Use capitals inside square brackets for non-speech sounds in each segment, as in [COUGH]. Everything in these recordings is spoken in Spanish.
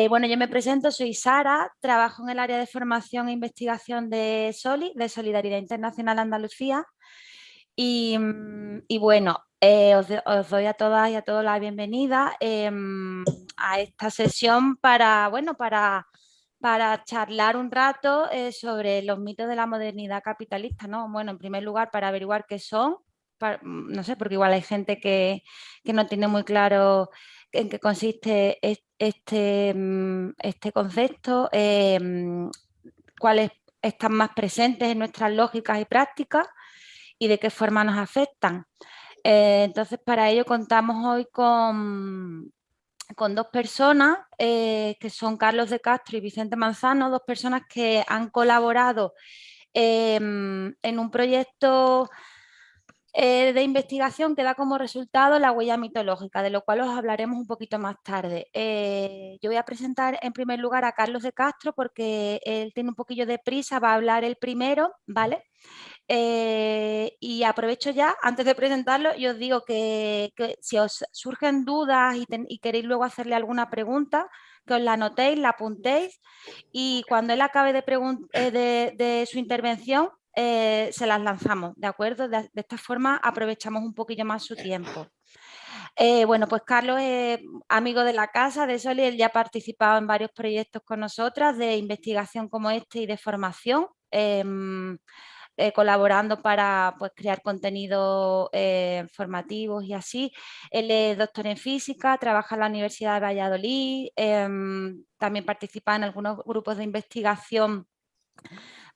Eh, bueno, yo me presento, soy Sara, trabajo en el área de formación e investigación de SOLI, de Solidaridad Internacional Andalucía. Y, mm, bueno, eh, os, doy a todas y a todos la bienvenida em, a esta sesión para, bueno, para, para charlar un rato eh, sobre los mitos de la modernidad capitalista. ¿no? Bueno, en primer lugar, para averiguar qué son, no sé, porque igual hay gente que, que no tiene muy claro en qué consiste este, mm, este concepto, em, cuáles están más presentes en nuestras lógicas y prácticas y de qué forma nos afectan. Eh, entonces, para ello contamos hoy con, con dos personas, eh, que son Carlos de Castro y Vicente Manzano, dos personas que han colaborado en un proyecto eh, de investigación que da como resultado la huella mitológica, de lo cual os hablaremos un poquito más tarde. Eh, yo voy a presentar en primer lugar a Carlos de Castro porque él tiene un poquillo de prisa, va a hablar el primero, ¿vale? Eh, y aprovecho ya, antes de presentarlo, y os digo que, si os surgen dudas y, queréis luego hacerle alguna pregunta, que os la anotéis, la apuntéis y cuando él acabe de su intervención, eh, se las lanzamos, ¿de acuerdo? De, esta forma aprovechamos un poquillo más su tiempo. Eh, bueno, pues Carlos es amigo de la casa, de Soli, él ya ha participado en varios proyectos con nosotras de investigación como este y de formación, em, eh, colaborando para pues, crear contenidos formativos y así. Él es doctor en física, trabaja en la Universidad de Valladolid, em, también participa en algunos grupos de investigación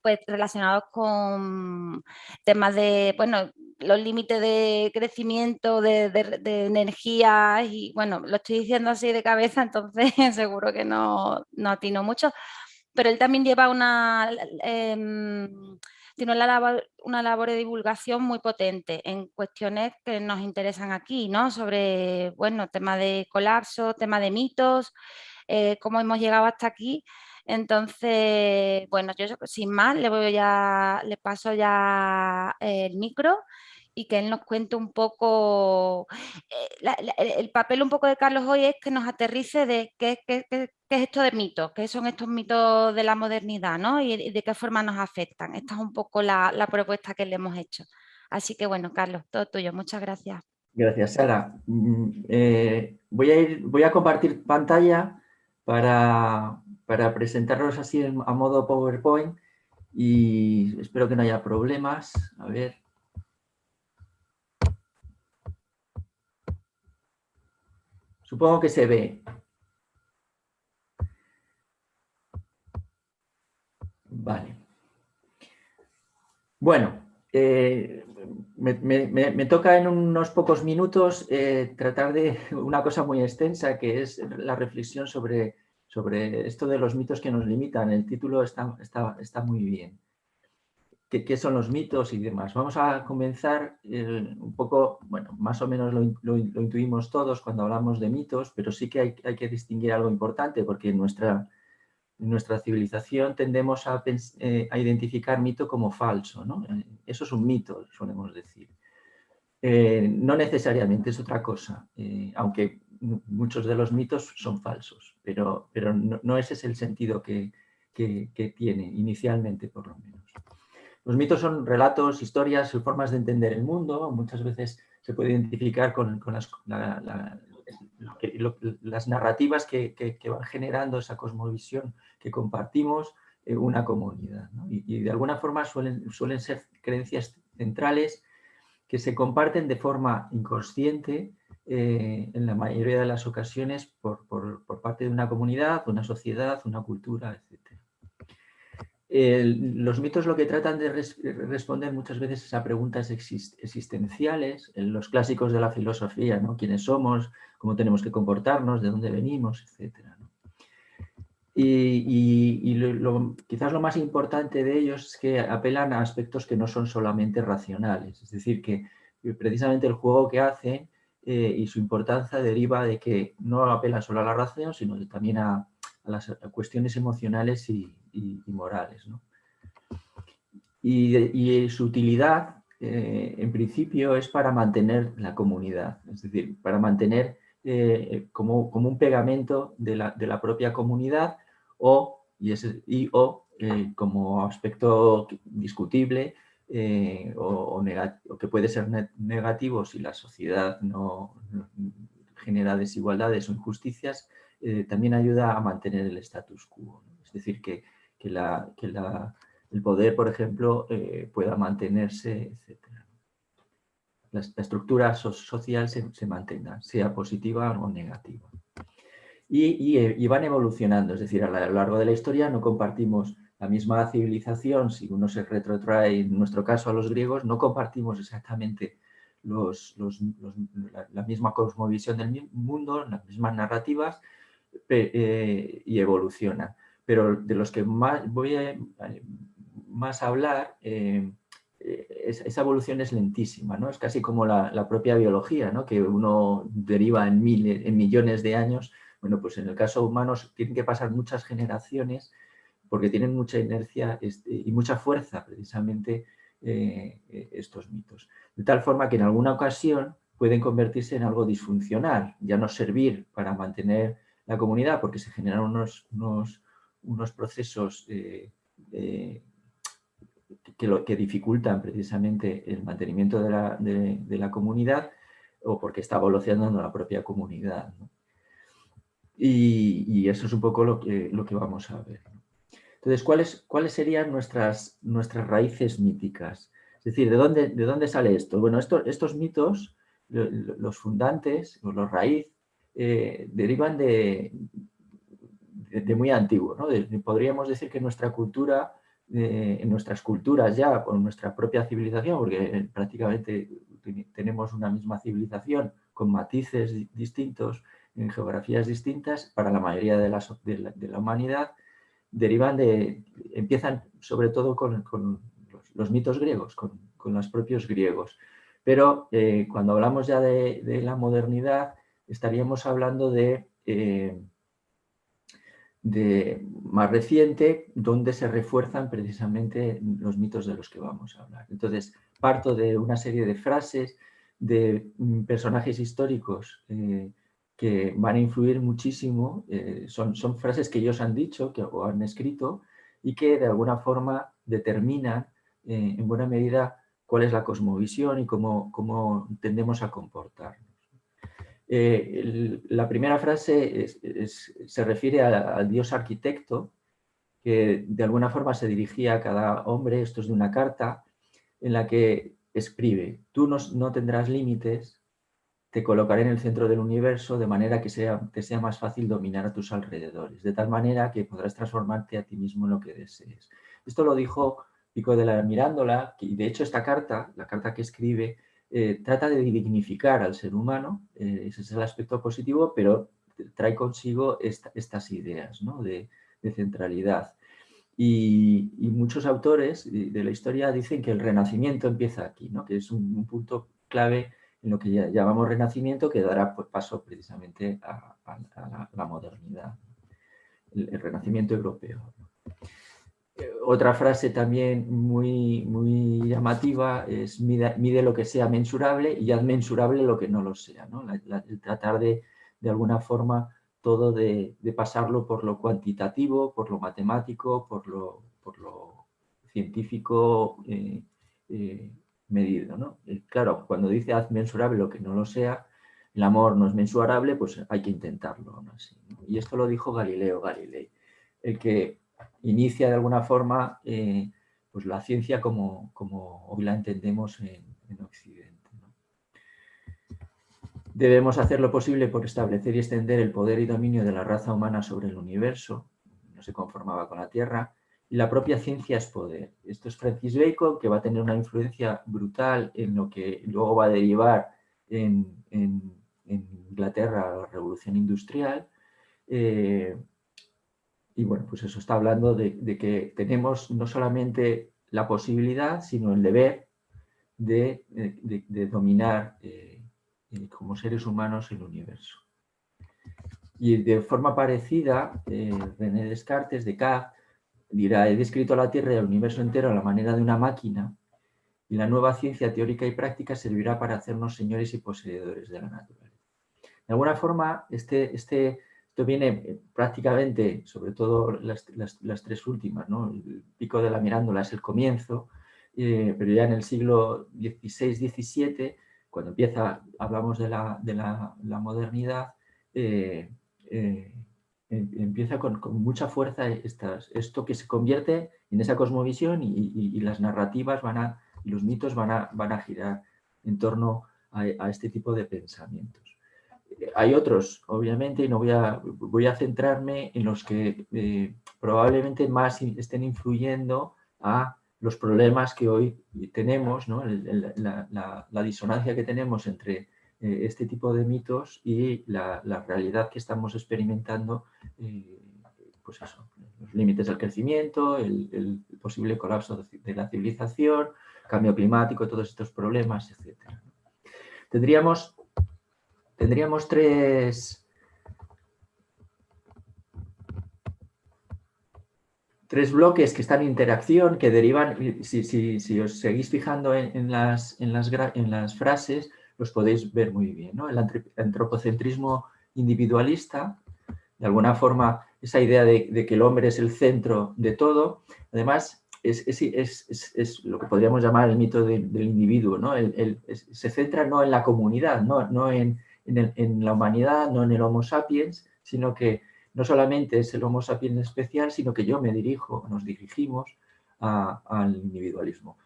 pues relacionados con temas de, bueno, los límites de crecimiento, de, energía y bueno, lo estoy diciendo así de cabeza, [LAUGHS] entonces seguro que no, no atino mucho, pero él también lleva una, em, tiene una labor, una labor de divulgación muy potente en cuestiones que nos interesan aquí, ¿no? Sobre, bueno, tema de colapso, tema de mitos, eh, cómo hemos llegado hasta aquí entonces, bueno, yo sin más le voy ya, le paso ya el micro y que él nos cuente un poco, eh, el papel un poco de Carlos hoy es que nos aterrice de qué, es esto de mitos, qué son estos mitos de la modernidad, ¿no? Y, de qué forma nos afectan. Esta es un poco la, propuesta que le hemos hecho. Así que bueno, Carlos, todo tuyo. Muchas gracias. Gracias, Sara. Mm, eh, voy, a ir, voy a compartir pantalla para, para presentarlos así a modo PowerPoint y espero que no haya problemas. A ver. Supongo que se ve. Vale. Bueno, eh, me, toca en unos pocos minutos eh, tratar de [LAUGHS] una cosa muy extensa que es la reflexión sobre sobre esto de los mitos que nos limitan. El título está, está, está muy bien. ¿Qué, ¿Qué, son los mitos y demás? Vamos a comenzar eh, un poco, bueno, más o menos lo, lo, intuimos todos cuando hablamos de mitos, pero sí que hay, hay que distinguir algo importante porque en nuestra, nuestra civilización tendemos a, eh, a, identificar mito como falso. ¿no? Eh, eso es un mito, solemos decir. no necesariamente es otra cosa, aunque muchos de los mitos son falsos, pero, pero no, ese es el sentido que, tiene inicialmente, por lo menos. Los mitos son relatos, historias y formas de entender el mundo. Muchas veces se puede identificar con, las, narrativas que, van generando esa cosmovisión que compartimos en una comunidad. Y, de alguna forma suelen, suelen ser creencias centrales que se comparten de forma inconsciente eh, en la mayoría de las ocasiones por, parte de una comunidad, una sociedad, una cultura, etc. los mitos lo que tratan de responder muchas veces a preguntas existenciales, en los clásicos de la filosofía, ¿no? quiénes somos, cómo tenemos que comportarnos, de dónde venimos, etc. Y, quizás lo más importante de ellos es que apelan a aspectos que no son solamente racionales, es decir, que precisamente el juego que hacen eh, y su importancia deriva de que no apela solo a la razón, sino también a, las cuestiones emocionales y, morales. Y, su utilidad, eh, en principio, es para mantener la comunidad, es decir, para mantener como, como, un pegamento de la, de la propia comunidad o, y, y o como aspecto discutible o, o, que puede ser negativo si la sociedad no, genera desigualdades o injusticias, también ayuda a mantener el status quo. Es decir, que, que, la, que la, el poder, por ejemplo, eh, pueda mantenerse, etc. La, estructura social se, mantenga, sea positiva o negativa. Eh, y, van evolucionando, es decir, a lo largo de la historia no compartimos la misma civilización, si uno se retrotrae, en nuestro caso a los griegos, no compartimos exactamente los, la, misma cosmovisión del mundo, las mismas narrativas, eh, y evolucionan. Pero de los que más voy a, más hablar, eh, eh, esa evolución es lentísima, ¿no? Es casi como la, propia biología, ¿no? Que uno deriva en, en millones de años. Bueno, pues en el caso humano tienen que pasar muchas generaciones porque tienen mucha inercia este, y mucha fuerza precisamente eh, estos mitos. De tal forma que en alguna ocasión pueden convertirse en algo disfuncional, ya no servir para mantener la comunidad porque se generan unos, unos, unos procesos que, lo, que dificultan precisamente el mantenimiento de la, de, la, comunidad o porque está evolucionando la propia comunidad. Y, eso es un poco lo que, lo que vamos a ver. Entonces, ¿cuáles, ¿cuáles serían nuestras, nuestras raíces míticas? Es decir, ¿de dónde, de dónde sale esto? Bueno, estos mitos, los fundantes, o los raíz, eh, derivan de, de, muy antiguo. ¿no? podríamos decir que nuestra cultura en nuestras culturas ya, con nuestra propia civilización, porque prácticamente tenemos una misma civilización con matices distintos, en geografías distintas, para la mayoría de la, humanidad, derivan de, empiezan sobre todo con, los, mitos griegos, con, con, los propios griegos. Pero eh, cuando hablamos ya de, de, la modernidad, estaríamos hablando de eh, de, más reciente donde se refuerzan precisamente los mitos de los que vamos a hablar. Entonces, parto de una serie de frases de mm, personajes históricos eh, que van a influir muchísimo, eh, son, son, frases que ellos han dicho que, o han escrito y que de alguna forma determinan eh, en buena medida cuál es la cosmovisión y cómo, cómo tendemos a comportarnos. Eh, la primera frase se refiere al dios arquitecto, que de alguna forma se dirigía a cada hombre, esto es de una carta, en la que escribe, tú no, tendrás límites, te colocaré en el centro del universo de manera que sea, te sea más fácil dominar a tus alrededores, de tal manera que podrás transformarte a ti mismo en lo que desees. Esto lo dijo Pico de la Mirándola, y de hecho esta carta, la carta que escribe, eh, trata de dignificar al ser humano, eh, ese es el aspecto positivo, pero trae consigo estas ideas de, centralidad. Y, muchos autores de la historia dicen que el renacimiento empieza aquí, que es un, punto clave en lo que llamamos renacimiento que dará pues, paso precisamente a, la, modernidad, el renacimiento europeo otra frase también muy, muy llamativa es mide, lo que sea mensurable y haz mensurable lo que no lo sea. ¿no? el tratar de, de alguna forma, todo de, pasarlo por lo cuantitativo, por lo matemático, por lo, por lo científico eh, eh, medido. ¿no? Claro, cuando dice haz mensurable lo que no lo sea, el amor no es mensurable, pues hay que intentarlo. Y esto lo dijo Galileo Galilei, el que inicia de alguna forma eh, pues la ciencia como, como, hoy la entendemos en, Occidente. Debemos hacer lo posible por establecer y extender el poder y dominio de la raza humana sobre el universo, no se conformaba con la Tierra, la propia ciencia es poder. Esto es Francis Bacon, que va a tener una influencia brutal en lo que luego va a derivar en, Inglaterra la revolución industrial, eh, y bueno, pues eso está hablando de, que tenemos no solamente la posibilidad, sino el deber de, dominar eh, eh, como seres humanos el universo. Y de forma parecida, René Descartes, Descartes, dirá, he descrito la Tierra y el universo entero a la manera de una máquina y la nueva ciencia teórica y práctica servirá para hacernos señores y poseedores de la naturaleza. De alguna forma, este, este, esto viene eh, prácticamente, sobre todo las, tres últimas, ¿no? el pico de la mirándola es el comienzo, eh, pero ya en el siglo XVI-XVII, cuando empieza, hablamos de la, de la, modernidad, eh, em, empieza con, mucha fuerza esto que se convierte en esa cosmovisión y, las narrativas van a, y los mitos van a, girar en torno a, este tipo de pensamientos. Hay otros, obviamente, y no voy a, voy a centrarme en los que eh, probablemente más estén influyendo a los problemas que hoy tenemos, la, disonancia que tenemos entre eh, este tipo de mitos y la, realidad que estamos experimentando, eh, pues eso, los límites del crecimiento, el, posible colapso de la civilización, cambio climático, todos estos problemas, etc. Tendríamos, tendríamos tres, tres bloques que están en interacción, que derivan, si, os seguís fijando en, las, en, las, en, las, frases, los podéis ver muy bien. ¿no? El antropocentrismo individualista, de alguna forma, esa idea de, que el hombre es el centro de todo, además es, lo que podríamos llamar el mito del individuo, ¿no? se centra no en la comunidad, no, en, la humanidad, no en el Homo sapiens, sino que no solamente es el Homo sapiens especial, sino que yo me dirijo, nos dirigimos al individualismo.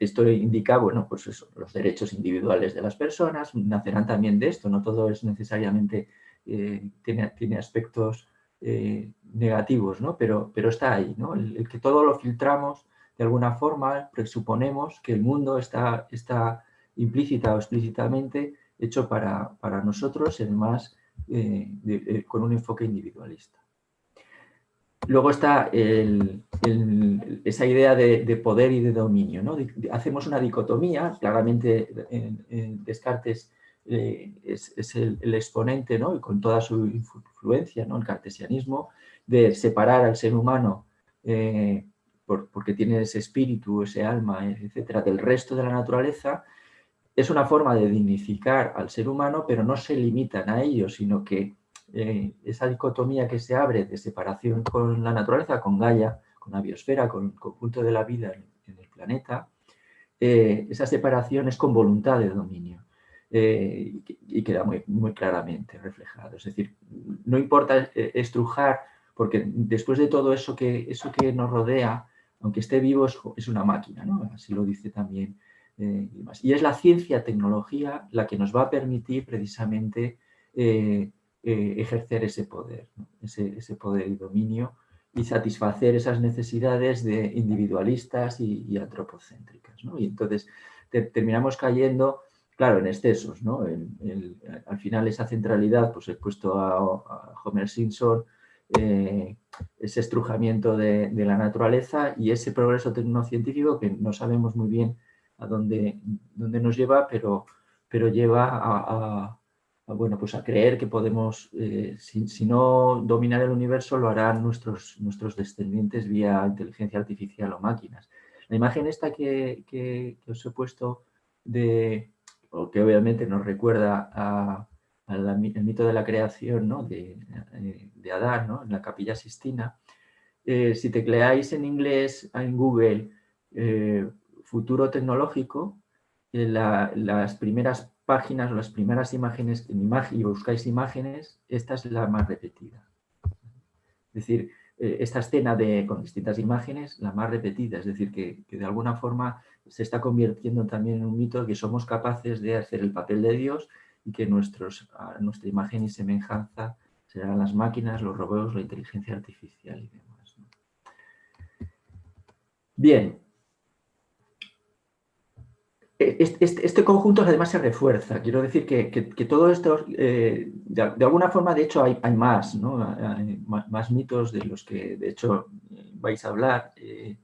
Esto indica, bueno, pues los derechos individuales de las personas nacerán también de esto, no todo es necesariamente, eh, tiene, tiene, aspectos eh, negativos, ¿no? pero, pero está ahí, ¿no? el, que todo lo filtramos de alguna forma, presuponemos que el mundo está, está implícita o explícitamente hecho para, para nosotros eh, eh, con un enfoque individualista. Luego está esa idea de, poder y de dominio. ¿no? hacemos una dicotomía, claramente en, Descartes eh, es, el, exponente ¿no? con toda su influencia, ¿no? el cartesianismo, de separar al ser humano porque tiene ese espíritu, ese alma, etcétera, del resto de la naturaleza es una forma de dignificar al ser humano, pero no se limitan a ello, sino que eh, esa dicotomía que se abre de separación con la naturaleza, con Gaia, con la biosfera, con el conjunto de la vida en, el planeta, eh, esa separación es con voluntad de dominio eh, y, queda muy, claramente reflejado. Es decir, no importa estrujar, porque después de todo eso que, eso que nos rodea, aunque esté vivo, es, una máquina, así lo dice también y, es la ciencia, tecnología, la que nos va a permitir precisamente eh, ejercer ese poder, ese, poder y dominio y satisfacer esas necesidades de individualistas y, antropocéntricas. Y entonces terminamos cayendo, claro, en excesos. al final esa centralidad, pues he puesto a, Homer Simpson, ese estrujamiento de, la naturaleza y ese progreso tecnocientífico que no sabemos muy bien a dónde, nos lleva, pero lleva a, bueno, pues a creer que podemos, eh, si, no dominar el universo, lo harán nuestros, nuestros descendientes vía inteligencia artificial o máquinas. La imagen esta que, os he puesto, de, o que obviamente nos recuerda al mito de la creación ¿no? de, eh, de, Adán ¿no? en la capilla Sistina, eh, si tecleáis en inglés en Google futuro tecnológico, eh, las primeras páginas las primeras imágenes y buscáis imágenes, esta es la más repetida. Es decir, eh, esta escena de, con distintas imágenes, la más repetida, es decir, que, de alguna forma se está convirtiendo también en un mito que somos capaces de hacer el papel de Dios y que nuestros, nuestra imagen y semejanza serán las máquinas, los robots, la inteligencia artificial y demás. Bien, este, este, conjunto además se refuerza. Quiero decir que, todo esto, eh, de, alguna forma, de hecho, hay, más, más, mitos de los que, de hecho, vais a hablar. Eh,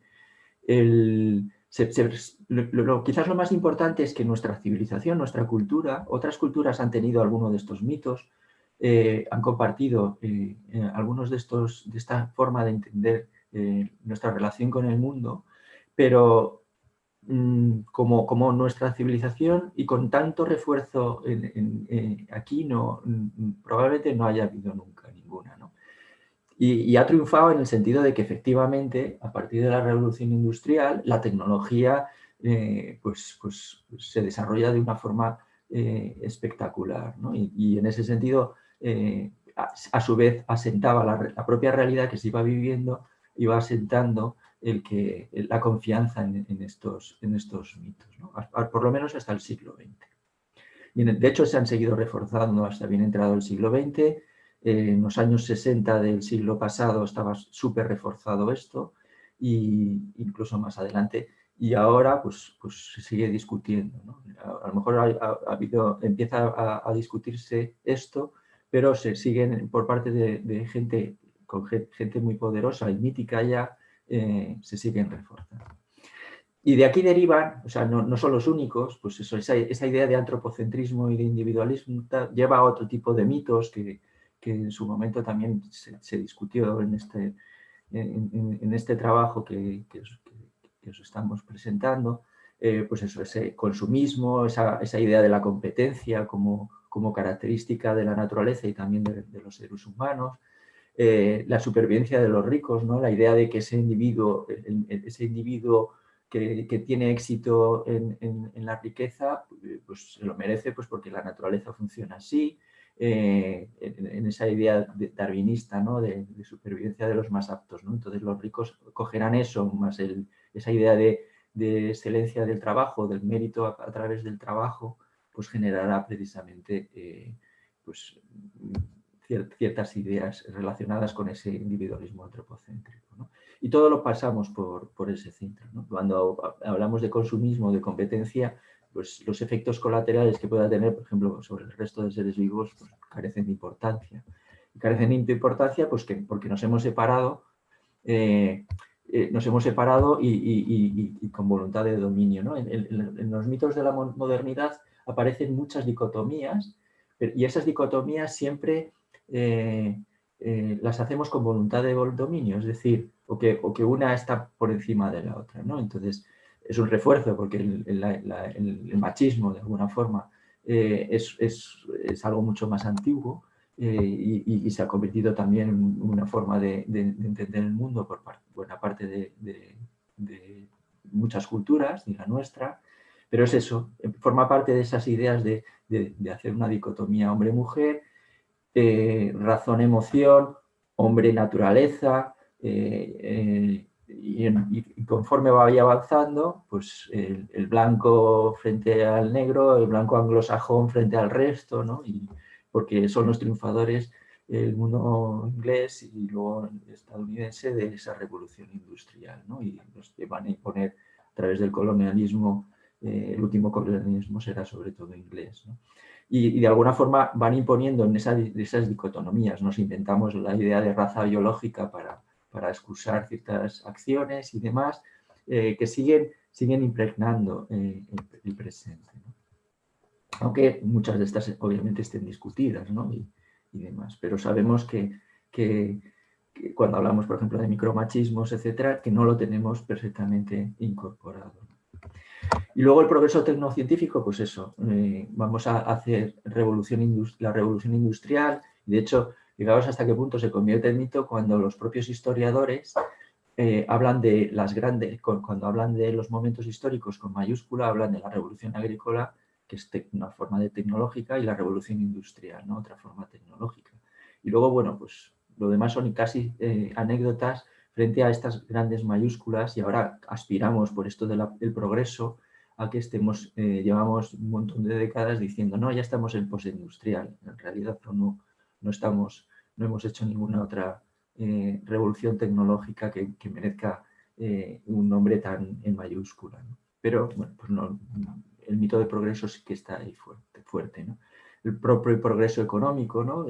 quizás lo más importante es que nuestra civilización, nuestra cultura, otras culturas han tenido alguno de estos mitos, eh, han compartido algunos de estos, de esta forma de entender nuestra relación con el mundo, pero como, como, nuestra civilización y con tanto refuerzo aquí no, mm, probablemente no haya habido nunca ninguna. Y, ha triunfado en el sentido de que efectivamente a partir de la revolución industrial la tecnología eh, pues, pues, se desarrolla de una forma eh, espectacular. Y, en ese sentido eh, a, su vez asentaba la, propia realidad que se iba viviendo, iba asentando el que, la confianza en, estos, en estos mitos, por lo menos hasta el siglo XX. Y de hecho se han seguido reforzando hasta bien entrado el siglo XX. en los años 60 del siglo pasado estaba súper reforzado esto e incluso más adelante y ahora pues, pues se sigue discutiendo. A, lo mejor ha, habido, empieza a, discutirse esto pero se siguen por parte de, gente, con gente muy poderosa y mítica ya, eh, se siguen reforzando. Y de aquí derivan, o sea, no, son los únicos, pues eso, esa, idea de antropocentrismo y de individualismo lleva a otro tipo de mitos que, en su momento también se, discutió en este, en, este trabajo que, os, estamos presentando, eh, pues eso, ese consumismo, esa, esa idea de la competencia como, como característica de la naturaleza y también de, los seres humanos, eh, la supervivencia de los ricos, ¿no? la idea de que ese individuo, ese individuo que, tiene éxito en, la riqueza, pues se lo merece pues, porque la naturaleza funciona así, eh, en, esa idea darwinista ¿no? de, supervivencia de los más aptos. ¿no? Entonces los ricos cogerán eso, más esa idea de, excelencia del trabajo, del mérito a través del trabajo, pues generará precisamente eh, pues, ciertas ideas relacionadas con ese individualismo antropocéntrico. Y todo lo pasamos por, ese centro. Cuando hablamos de consumismo, de competencia, pues los efectos colaterales que pueda tener, por ejemplo, sobre el resto de seres vivos, pues, carecen de importancia. Carecen de importancia pues, que, porque nos hemos separado eh, eh, nos hemos separado y, con voluntad de dominio. en, los mitos de la modernidad aparecen muchas dicotomías y esas dicotomías siempre eh, eh, las hacemos con voluntad de dominio, es decir, o que, una está por encima de la otra. ¿no? Entonces, es un refuerzo porque el, machismo, de alguna forma, eh, es, es, algo mucho más antiguo y, se ha convertido también en una forma de, entender el mundo por buena parte de, de muchas culturas, y la nuestra, pero es eso, forma parte de esas ideas de, hacer una dicotomía hombre-mujer, eh, razón-emoción, hombre-naturaleza, eh, y, conforme vaya avanzando, pues el, blanco frente al negro, el blanco anglosajón frente al resto, ¿no? y, porque son los triunfadores el mundo inglés y luego estadounidense de esa revolución industrial, ¿no? y los que van a imponer a través del colonialismo eh, el último colonialismo será sobre todo inglés. Y, de alguna forma van imponiendo en esas dicotomías, nos inventamos la idea de raza biológica para, para excusar ciertas acciones y demás, eh, que siguen, siguen impregnando eh, el, presente. Aunque muchas de estas obviamente estén discutidas y, demás, pero sabemos que, que, cuando hablamos, por ejemplo, de micromachismos, etcétera, que no lo tenemos perfectamente incorporado. Y luego el progreso tecnocientífico, pues eso, eh, vamos a hacer revolución la revolución industrial, de hecho, fijaos hasta qué punto se convierte en mito cuando los propios historiadores eh, hablan de las grandes, cuando hablan de los momentos históricos con mayúscula, hablan de la revolución agrícola, que es una forma de tecnológica, y la revolución industrial, otra forma tecnológica. Y luego, bueno, pues lo demás son casi eh, anécdotas frente a estas grandes mayúsculas y ahora aspiramos por esto del progreso a que estemos, eh, llevamos un montón de décadas diciendo no, ya estamos en postindustrial. En realidad no, no, estamos, no hemos hecho ninguna otra eh, revolución tecnológica que, merezca eh, un nombre tan en mayúscula. Pero bueno, pues el mito de progreso sí que está ahí fuerte. fuerte ¿no? el propio progreso económico ¿no?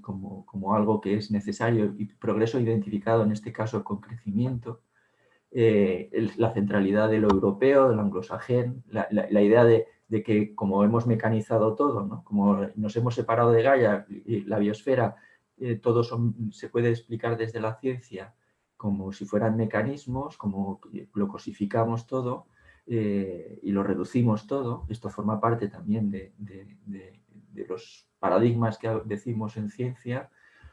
Como, como, algo que es necesario y progreso identificado en este caso con crecimiento, eh, la centralidad de lo europeo, del anglosajén, la, idea de, de, que como hemos mecanizado todo, ¿no? como nos hemos separado de Gaia y la biosfera, eh, todo se puede explicar desde la ciencia como si fueran mecanismos, como lo cosificamos todo, eh, y lo reducimos todo, esto forma parte también de, los paradigmas que decimos en ciencia,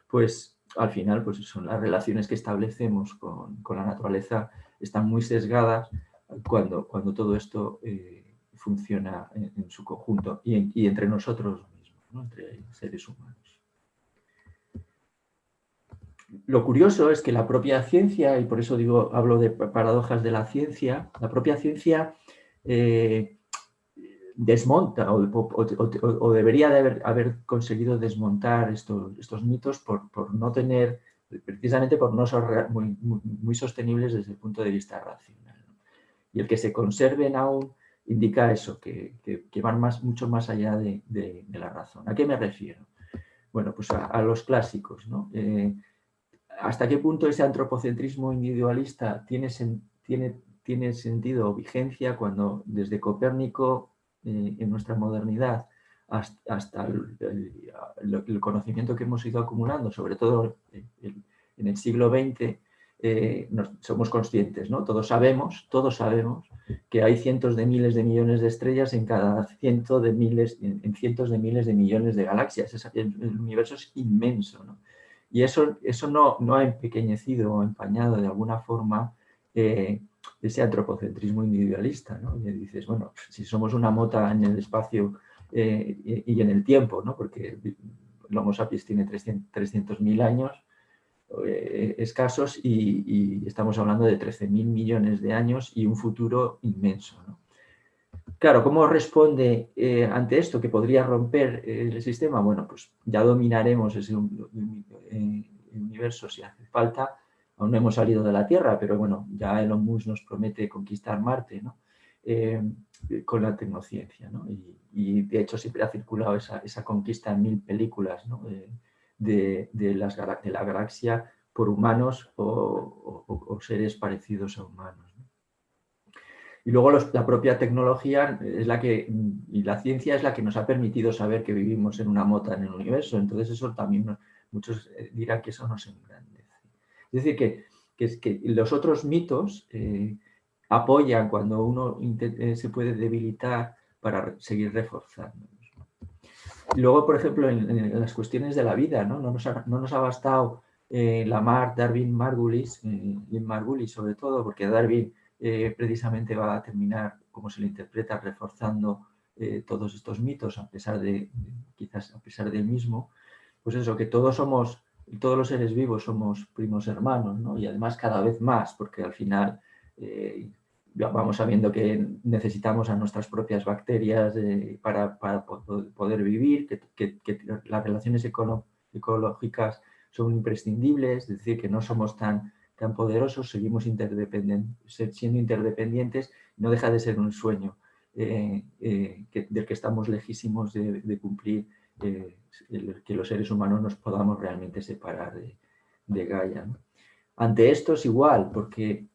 pues al final pues son las relaciones que establecemos con, la naturaleza están muy sesgadas cuando, cuando todo esto eh, funciona en, su conjunto y, entre nosotros mismos, entre seres humanos. Lo curioso es que la propia ciencia, y por eso digo, hablo de paradojas de la ciencia, la propia ciencia eh, desmonta o, debería de haber, conseguido desmontar estos, mitos por, no tener, precisamente por no ser muy, sostenibles desde el punto de vista racional. Y el que se conserven aún indica eso, que, van más, mucho más allá de, la razón. ¿A qué me refiero? Bueno, pues a, los clásicos. Eh, ¿Hasta qué punto ese antropocentrismo individualista tiene, tiene sentido o vigencia cuando desde Copérnico eh, en nuestra modernidad hasta, el, conocimiento que hemos ido acumulando, sobre todo en el siglo XX, eh, somos conscientes, ¿no? Todos sabemos, todos sabemos que hay cientos de miles de millones de estrellas en cada ciento de miles, en, cientos de miles de millones de galaxias. el, universo es inmenso, Y eso, eso no, no ha empequeñecido o empañado de alguna forma eh, ese antropocentrismo individualista, ¿no? Y dices, bueno, si somos una mota en el espacio eh, y en el tiempo, ¿no? Porque el Homo sapiens tiene 300.000 años eh, escasos y, estamos hablando de 13.000 millones de años y un futuro inmenso, Claro, ¿cómo responde eh, ante esto que podría romper el sistema? Bueno, pues ya dominaremos ese universo si hace falta, aún no hemos salido de la Tierra, pero bueno, ya Elon Musk nos promete conquistar Marte, ¿no? Eh, con la tecnociencia, ¿no? y, de hecho siempre ha circulado esa, conquista en mil películas ¿no? de, las, la galaxia por humanos o, seres parecidos a humanos. Y luego la propia tecnología es la que, y la ciencia es la que nos ha permitido saber que vivimos en una mota en el universo, entonces eso también muchos eh, dirán que eso nos engrandece. Es decir, que, los otros mitos eh, apoyan cuando uno eh, se puede debilitar para seguir reforzando. Luego, por ejemplo, en, las cuestiones de la vida, no, no, nos, ha, bastado eh, Lamarck, Darwin, Margulis, eh, Margulis sobre todo, porque Darwin precisamente va a terminar, como se le interpreta, reforzando todos estos mitos, a pesar de, quizás a pesar del mismo, pues eso, que todos somos todos los seres vivos somos primos hermanos, ¿no? y además cada vez más, porque al final eh, vamos sabiendo que necesitamos a nuestras propias bacterias eh, para, poder vivir, que, las relaciones ecológicas son imprescindibles, es decir, que no somos tan, tan poderosos, seguimos siendo interdependientes, no deja de ser un sueño eh, del que estamos lejísimos de cumplir que los seres humanos nos podamos realmente separar de, Gaia. Ante esto es igual, porque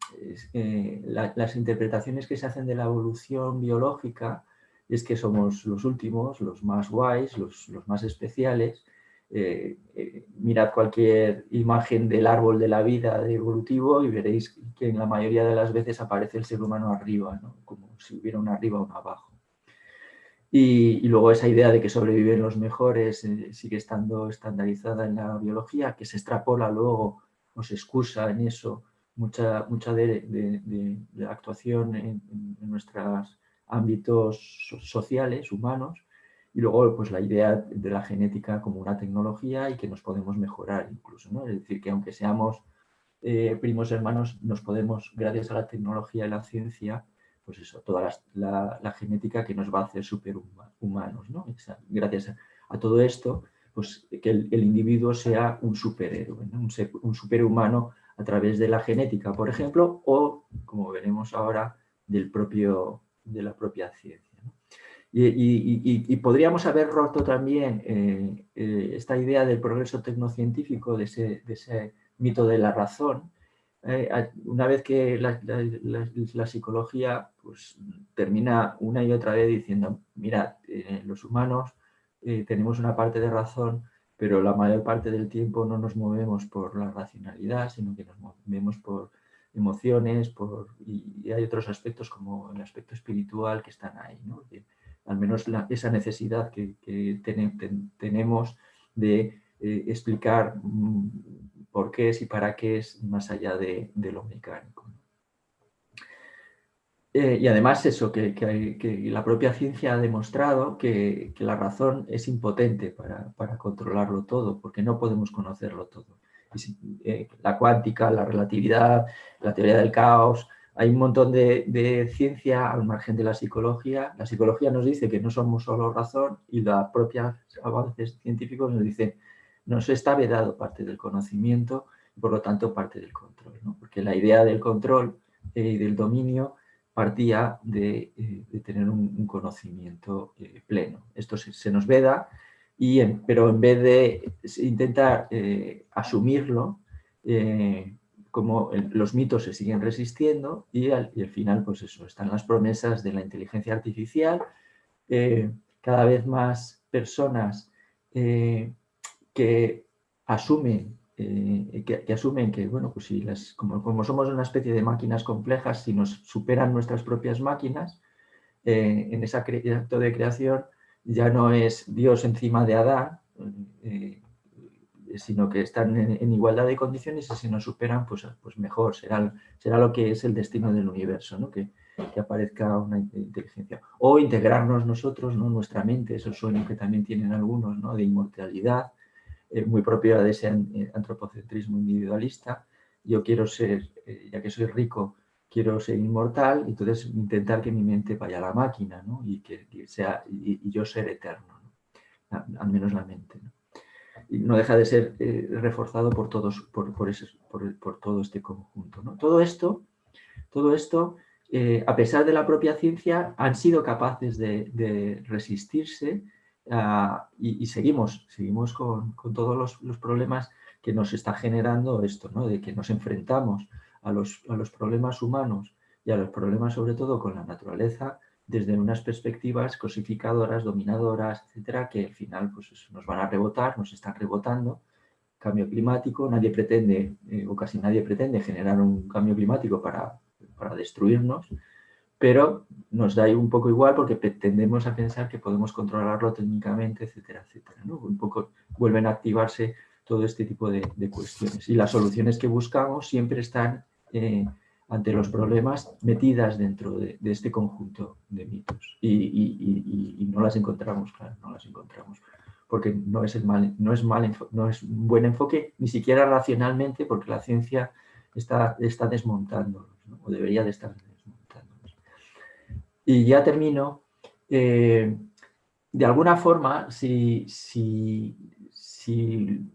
eh, las interpretaciones que se hacen de la evolución biológica es que somos los últimos, los más guays, los, más especiales. Eh, eh, mirad cualquier imagen del árbol de la vida de evolutivo y veréis que en la mayoría de las veces aparece el ser humano arriba, como si hubiera un arriba o un abajo. Y, luego esa idea de que sobreviven los mejores eh, sigue estando estandarizada en la biología, que se extrapola luego o se excusa en eso mucha, mucha de, la actuación en, nuestros ámbitos sociales, humanos, y luego pues la idea de la genética como una tecnología y que nos podemos mejorar incluso, ¿no? Es decir, que aunque seamos eh, primos hermanos, nos podemos, gracias a la tecnología y la ciencia, pues eso, toda la, genética que nos va a hacer superhumanos. ¿no? gracias a, todo esto, pues que el, individuo sea un superhéroe, un, superhumano a través de la genética, por ejemplo, o, como veremos ahora, del propio, de la propia ciencia. Y, podríamos haber roto también eh, eh, esta idea del progreso tecnocientífico, de ese, de ese mito de la razón, eh, una vez que la, psicología pues, termina una y otra vez diciendo, mira, eh, los humanos eh, tenemos una parte de razón, pero la mayor parte del tiempo no nos movemos por la racionalidad, sino que nos movemos por emociones por, y, hay otros aspectos como el aspecto espiritual que están ahí. ¿no? al menos esa necesidad que, tenemos de eh, explicar mm, por qué es y para qué es más allá de, lo mecánico. Eh, y además eso, que, la propia ciencia ha demostrado que, la razón es impotente para, controlarlo todo, porque no podemos conocerlo todo. Eh, la cuántica, la relatividad, la teoría del caos, hay un montón de, ciencia al margen de la psicología. La psicología nos dice que no somos solo razón y los propios avances científicos nos dicen nos está vedado parte del conocimiento por lo tanto parte del control. Porque la idea del control eh, y del dominio partía de, eh, tener un, conocimiento eh, pleno. Esto se, nos veda, y pero en vez de intentar asumirlo, como los mitos se siguen resistiendo y al, final, pues eso, están las promesas de la inteligencia artificial, eh, cada vez más personas eh, que asumen eh, que, asumen que, bueno, pues si las, como, como, somos una especie de máquinas complejas, si nos superan nuestras propias máquinas, en ese acto de creación ya no es Dios encima de Adán, sino que están en, igualdad de condiciones y si nos superan, pues, pues mejor, será, será lo que es el destino del universo, ¿no? que, aparezca una inteligencia. O integrarnos nosotros, ¿no? nuestra mente, esos sueños que también tienen algunos, ¿no? de inmortalidad, eh, muy propio de ese eh, antropocentrismo individualista. Yo quiero ser, eh, ya que soy rico, quiero ser inmortal, entonces intentar que mi mente vaya a la máquina ¿no? y que, sea, y, yo ser eterno, al menos la mente y no deja de ser reforzado por, todos, por, por, por, todo este conjunto. ¿no? Todo esto, todo esto a pesar de la propia ciencia, han sido capaces de, resistirse ah, y, seguimos, seguimos con, con todos los, los, problemas que nos está generando esto, ¿no? de que nos enfrentamos a los, a los problemas humanos y a los problemas sobre todo con la naturaleza desde unas perspectivas cosificadoras, dominadoras, etcétera, que al final pues, nos van a rebotar, nos están rebotando. Cambio climático, nadie pretende, eh, o casi nadie pretende generar un cambio climático para, para destruirnos, pero nos da un poco igual porque tendemos a pensar que podemos controlarlo técnicamente, etcétera, etcétera. Un poco vuelven a activarse todo este tipo de, cuestiones. Y las soluciones que buscamos siempre están eh, ante los problemas metidas dentro de, este conjunto de mitos. Y, no las encontramos, claro, no las encontramos. Porque no es, mal, no, es mal, un buen enfoque, ni siquiera racionalmente, porque la ciencia está, está desmontándolos, o debería de estar. Y ya termino. Eh, de alguna forma, si, si, si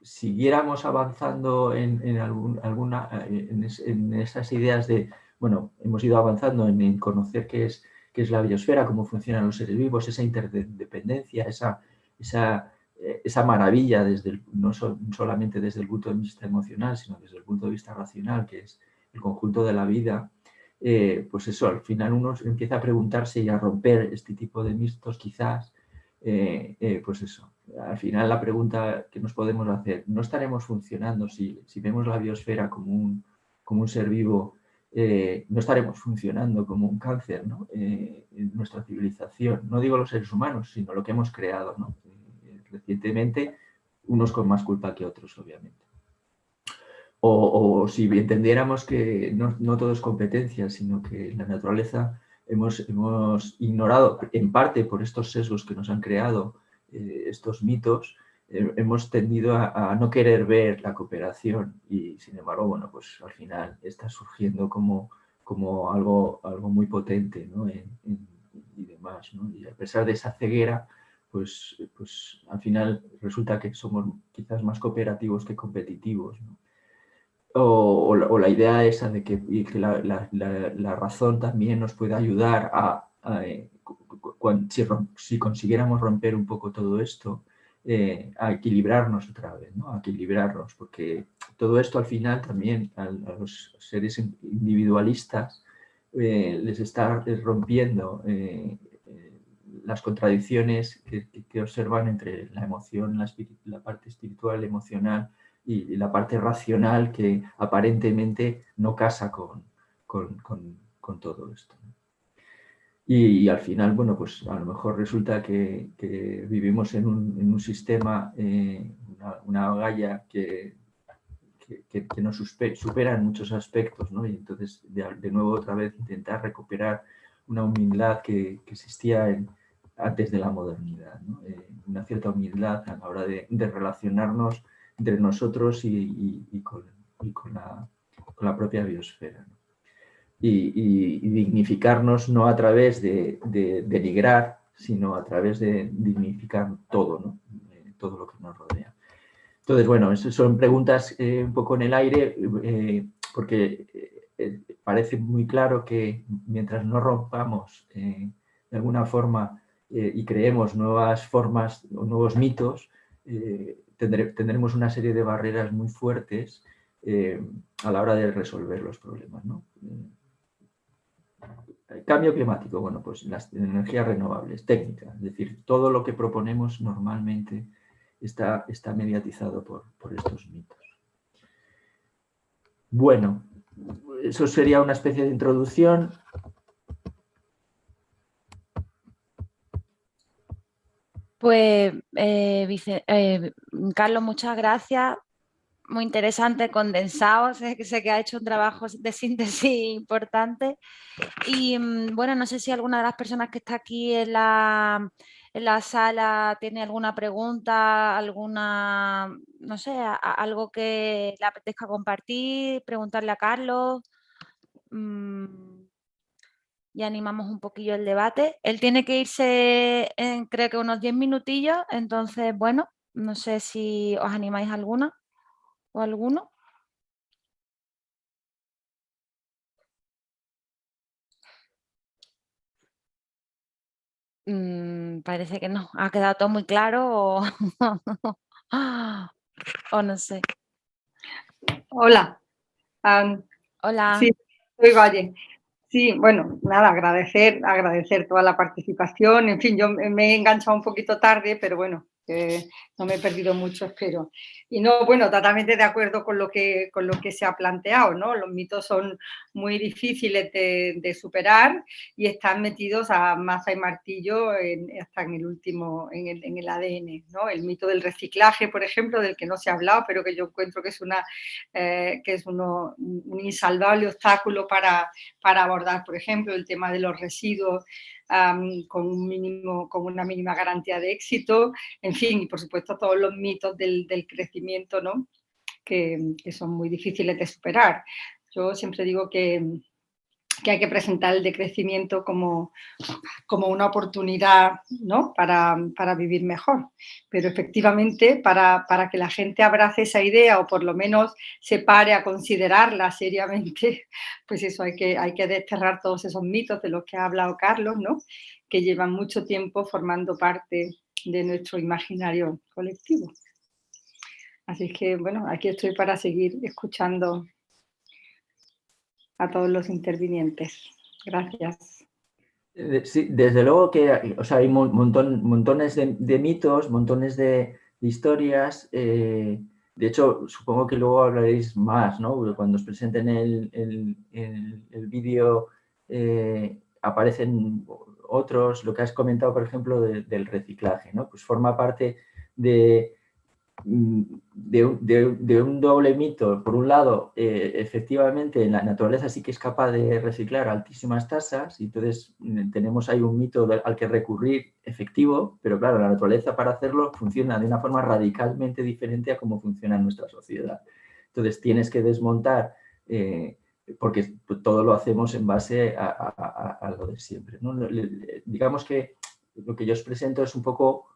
siguiéramos avanzando en, alguna, eh, en, esas ideas de, bueno, hemos ido avanzando en, conocer qué es, qué es la biosfera, cómo funcionan los seres vivos, esa interdependencia, esa, esa, esa maravilla, desde no solamente desde el punto de vista emocional, sino desde el punto de vista racional, que es el conjunto de la vida, eh, pues eso, al final uno empieza a preguntarse y a romper este tipo de mitos quizás, pues eso, al final la pregunta que nos podemos hacer, ¿no estaremos funcionando si, vemos la biosfera como un, como un ser vivo, eh, no estaremos funcionando como un cáncer eh, en nuestra civilización? No digo los seres humanos, sino lo que hemos creado eh, recientemente, unos con más culpa que otros, obviamente. O, si entendiéramos que no, no, todo es competencia, sino que la naturaleza hemos, hemos ignorado, en parte por estos sesgos que nos han creado, eh, estos mitos, eh, hemos tendido a, no querer ver la cooperación y sin embargo, bueno, pues al final está surgiendo como, como algo, algo muy potente y demás. Y a pesar de esa ceguera, pues, pues al final resulta que somos quizás más cooperativos que competitivos. O, la, idea esa de que, la, razón también nos puede ayudar a, eh, si, consiguiéramos romper un poco todo esto, eh, a equilibrarnos otra vez, ¿no? a equilibrarnos, porque todo esto al final también a, los seres individualistas eh, les está rompiendo las contradicciones que, observan entre la emoción, la, parte espiritual, emocional y, la parte racional que aparentemente no casa con, con, todo esto. Y, al final, bueno, pues a lo mejor resulta que, vivimos en un, en un sistema, eh, una, una, galla que, que, nos supera en muchos aspectos, ¿no? Y entonces, de, nuevo, otra vez, intentar recuperar una humildad que, existía en, antes de la modernidad, eh, una cierta humildad a la hora de, relacionarnos entre nosotros y, con, la, propia biosfera. Y, dignificarnos no a través de, denigrar, sino a través de dignificar todo, eh, todo lo que nos rodea. Entonces, bueno, son preguntas eh, un poco en el aire, eh, porque parece muy claro que mientras no rompamos de alguna forma y creemos nuevas formas o nuevos mitos, tendremos una serie de barreras muy fuertes a la hora de resolver los problemas. ¿no? Cambio climático, bueno, pues las energías renovables, técnicas, es decir, todo lo que proponemos normalmente está, está mediatizado por, estos mitos. Bueno, eso sería una especie de introducción. Pues, eh, eh, Carlos, muchas gracias muy interesante, condensado, sé, sé que ha hecho un trabajo de síntesis importante. Y mm, bueno, no sé si alguna de las personas que está aquí en la, en la sala tiene alguna pregunta, alguna, no sé, algo que le apetezca compartir, preguntarle a Carlos. Mm, y animamos un poquillo el debate. Él tiene que irse en creo que unos 10 minutillos, entonces, bueno, no sé si os animáis alguna o alguno? Mm, parece que no. Ha quedado todo muy claro o, [LAUGHS] o no sé. Hola. Hola. Sí, soy Valle. Sí, bueno, nada, agradecer, agradecer toda la participación. En fin, yo me he enganchado un poquito tarde, pero bueno, no me he perdido mucho, [LAUGHS] espero. Y no, bueno, totalmente de acuerdo con lo que, con lo que se ha planteado, ¿no? Los mitos son muy difíciles de, superar y están metidos a masa y martillo hasta en el último, en el, en el, ADN, ¿no? El mito del reciclaje, por ejemplo, del que no se ha hablado, pero que yo encuentro que es, una, eh, que es uno, un insalvable obstáculo para, para abordar, por ejemplo, el tema de los residuos con, un mínimo, con una mínima garantía de éxito, en fin, y por supuesto todos los mitos del, crecimiento, ¿no? Que, que, son muy difíciles de superar. Yo siempre digo que, que hay que presentar el decrecimiento como, como una oportunidad ¿no? para, para, vivir mejor. Pero efectivamente, para, para, que la gente abrace esa idea o por lo menos se pare a considerarla seriamente, [LAUGHS] pues eso hay que, hay que desterrar todos esos mitos de los que ha hablado Carlos, ¿no? que llevan mucho tiempo formando parte de nuestro imaginario colectivo. Así que, bueno, aquí estoy para seguir escuchando a todos los intervinientes. Gracias. Eh, desde luego que o sea, hay montón, montones de, mitos, montones de, historias. Eh, de hecho, supongo que luego hablaréis más, ¿no? Cuando os presenten el, el, vídeo eh, aparecen otros, lo que has comentado, por ejemplo, del reciclaje, ¿no? Pues forma parte de, Mm, de, un doble mito. Por un lado, eh, efectivamente, la naturaleza sí que es capaz de reciclar altísimas tasas y entonces mm, tenemos ahí un mito al que recurrir efectivo, pero claro, la naturaleza para hacerlo funciona de una forma radicalmente diferente a cómo funciona nuestra sociedad. Entonces tienes que desmontar, eh, porque todo lo hacemos en base a, lo de siempre. Digamos que lo que yo os presento es un poco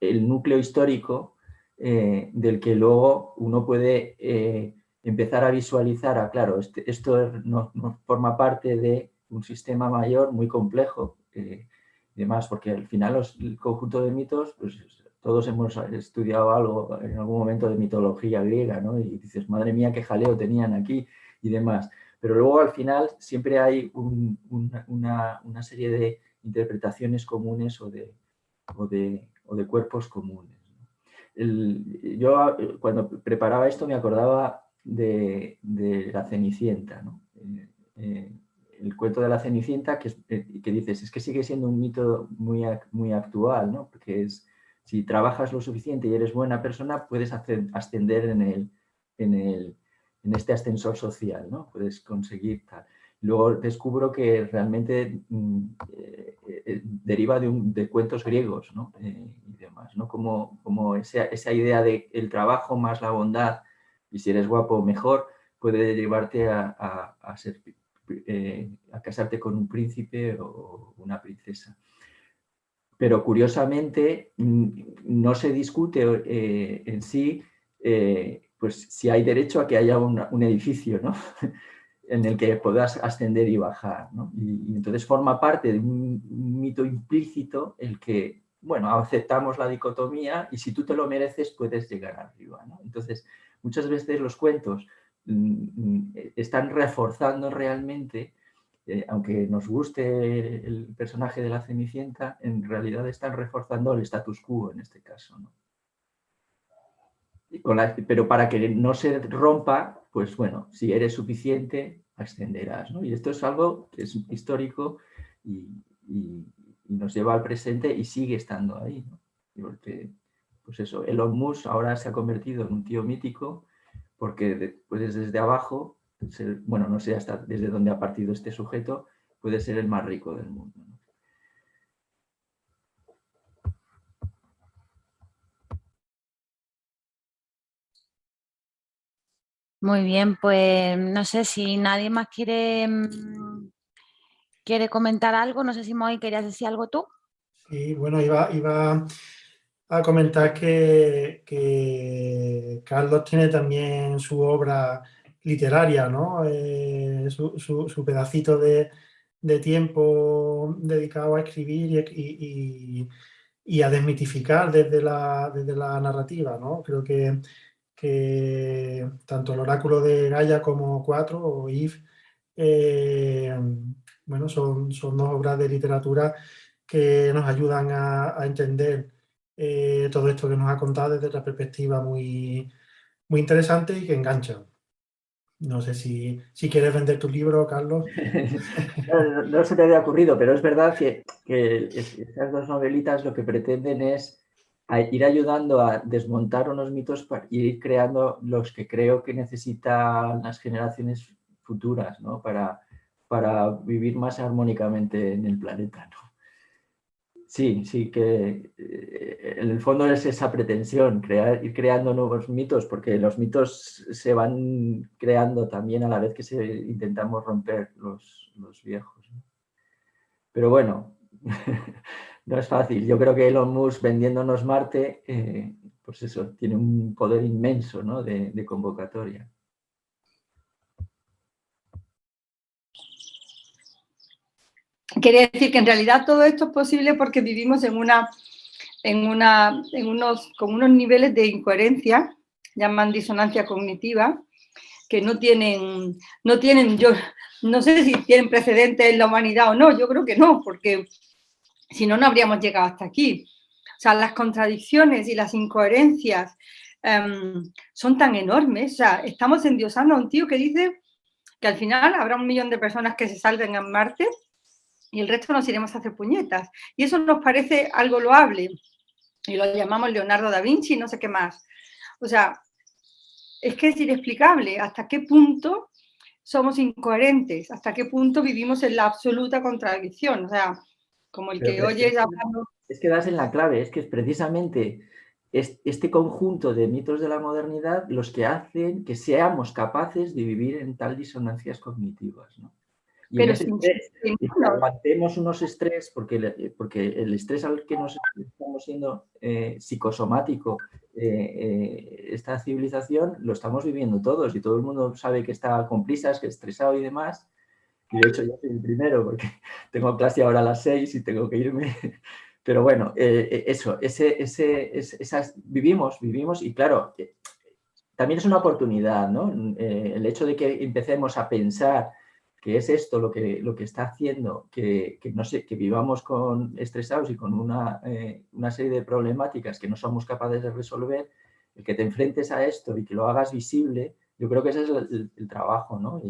el núcleo histórico eh, del que luego uno puede eh, empezar a visualizar, ah, claro, este, esto no, forma parte de un sistema mayor muy complejo eh, y demás, porque al final el conjunto de mitos, pues todos hemos estudiado algo en algún momento de mitología griega, ¿no? Y dices, madre mía, qué jaleo tenían aquí y demás. Pero luego al final siempre hay una, serie de interpretaciones comunes o de cuerpos comunes. Yo cuando preparaba esto me acordaba de, la Cenicienta, el cuento de la Cenicienta que, que, dices, es que sigue siendo un mito muy, muy actual, ¿no? porque es, si trabajas lo suficiente y eres buena persona, puedes ascender en, el, en, el, en este ascensor social, ¿no? puedes conseguir tal. Luego descubro que realmente mm, eh, eh, deriva de, un, cuentos griegos ¿no? Eh, y demás, ¿no? como, como esa, esa idea de el trabajo más la bondad y si eres guapo mejor puede llevarte a, a, casarte con un príncipe o una princesa. Pero curiosamente mm, no se discute en sí pues si hay derecho a que haya un edificio ¿no? [LAUGHS] en el que puedas ascender y bajar. Y, entonces forma parte de un mito implícito el que, bueno, aceptamos la dicotomía y si tú te lo mereces puedes llegar arriba. Entonces, muchas veces los cuentos Mm, están reforzando realmente, eh, aunque nos guste el personaje de la Cenicienta, en realidad están reforzando el status quo en este caso. pero para que no se rompa, pues bueno, si eres suficiente, ascenderás. Y esto es algo que es histórico y, nos lleva al presente y sigue estando ahí. Porque, pues eso, Elon Musk ahora se ha convertido en un tío mítico porque puedes desde abajo, bueno, no sé hasta desde dónde ha partido este sujeto, puede ser el más rico del mundo. Muy bien, pues no sé si nadie más quiere, mm, quiere comentar algo. No sé si Moy querías decir algo tú. Sí, bueno, iba, iba a comentar que, Carlos tiene también su obra literaria, ¿no? Eh, su, pedacito de, tiempo dedicado a escribir y, a desmitificar desde la, desde la narrativa, ¿no? Creo que, que tanto el oráculo de Gaia como Cuatro o If, eh, bueno, son, son dos obras de literatura que nos ayudan a entender eh, todo esto que nos ha contado desde otra perspectiva muy, muy interesante y que engancha. No sé si, si quieres vender tu libro, Carlos. [LAUGHS] no, se te había ocurrido, pero es verdad que, que estas dos novelitas lo que pretenden es ir ayudando a desmontar unos mitos y ir creando los que creo que necesitan las generaciones futuras ¿no? para, para vivir más armónicamente en el planeta. ¿no? Sí, sí, que eh, en el fondo es esa pretensión, crear, ir creando nuevos mitos, porque los mitos se van creando también a la vez que se, intentamos romper los, viejos. Pero bueno, [LAUGHS] no es fácil. Yo creo que Elon Musk vendiéndonos Marte, eh, pues eso, tiene un poder inmenso de convocatoria. Quiere decir que en realidad todo esto es posible porque vivimos en una, en una, en unos, con unos niveles de incoherencia, llaman disonancia cognitiva, que no tienen, no tienen, yo no sé si tienen precedentes en la humanidad o no, yo creo que no, porque si no, no habríamos llegado hasta aquí. O sea, las contradicciones y las incoherencias em, son tan enormes. O sea, estamos endiosando a un tío que dice que al final habrá un millón de personas que se salven en Marte y el resto nos iremos a hacer puñetas. Y eso nos parece algo loable. Y lo llamamos Leonardo da Vinci y no sé qué más. O sea, es que es inexplicable hasta qué punto somos incoherentes, hasta qué punto vivimos en la absoluta contradicción. O sea, como el que oye hablando... Es que das en la clave, es que es precisamente este conjunto de mitos de la modernidad los que hacen que seamos capaces de vivir en tal disonancias cognitivas. ¿no? pero aguantemos unos estrés, porque, porque el estrés al que nos estamos siendo eh, psicosomático, eh, eh, esta civilización, lo estamos viviendo todos y todo el mundo sabe que está con prisas, que es estresado y demás. Y de hecho yo soy el primero porque [LAUGHS] tengo clase ahora a las seis y tengo que irme. [LAUGHS] Pero bueno, eso, ese, ese, esas, vivimos, vivimos y claro, también es una oportunidad, ¿no? el hecho de que empecemos a pensar que es esto lo que, lo que está haciendo que, no sé, que vivamos con estresados y con una, eh, una, serie de problemáticas que no somos capaces de resolver, el que te enfrentes a esto y que lo hagas visible, yo creo que ese es el, trabajo ¿no?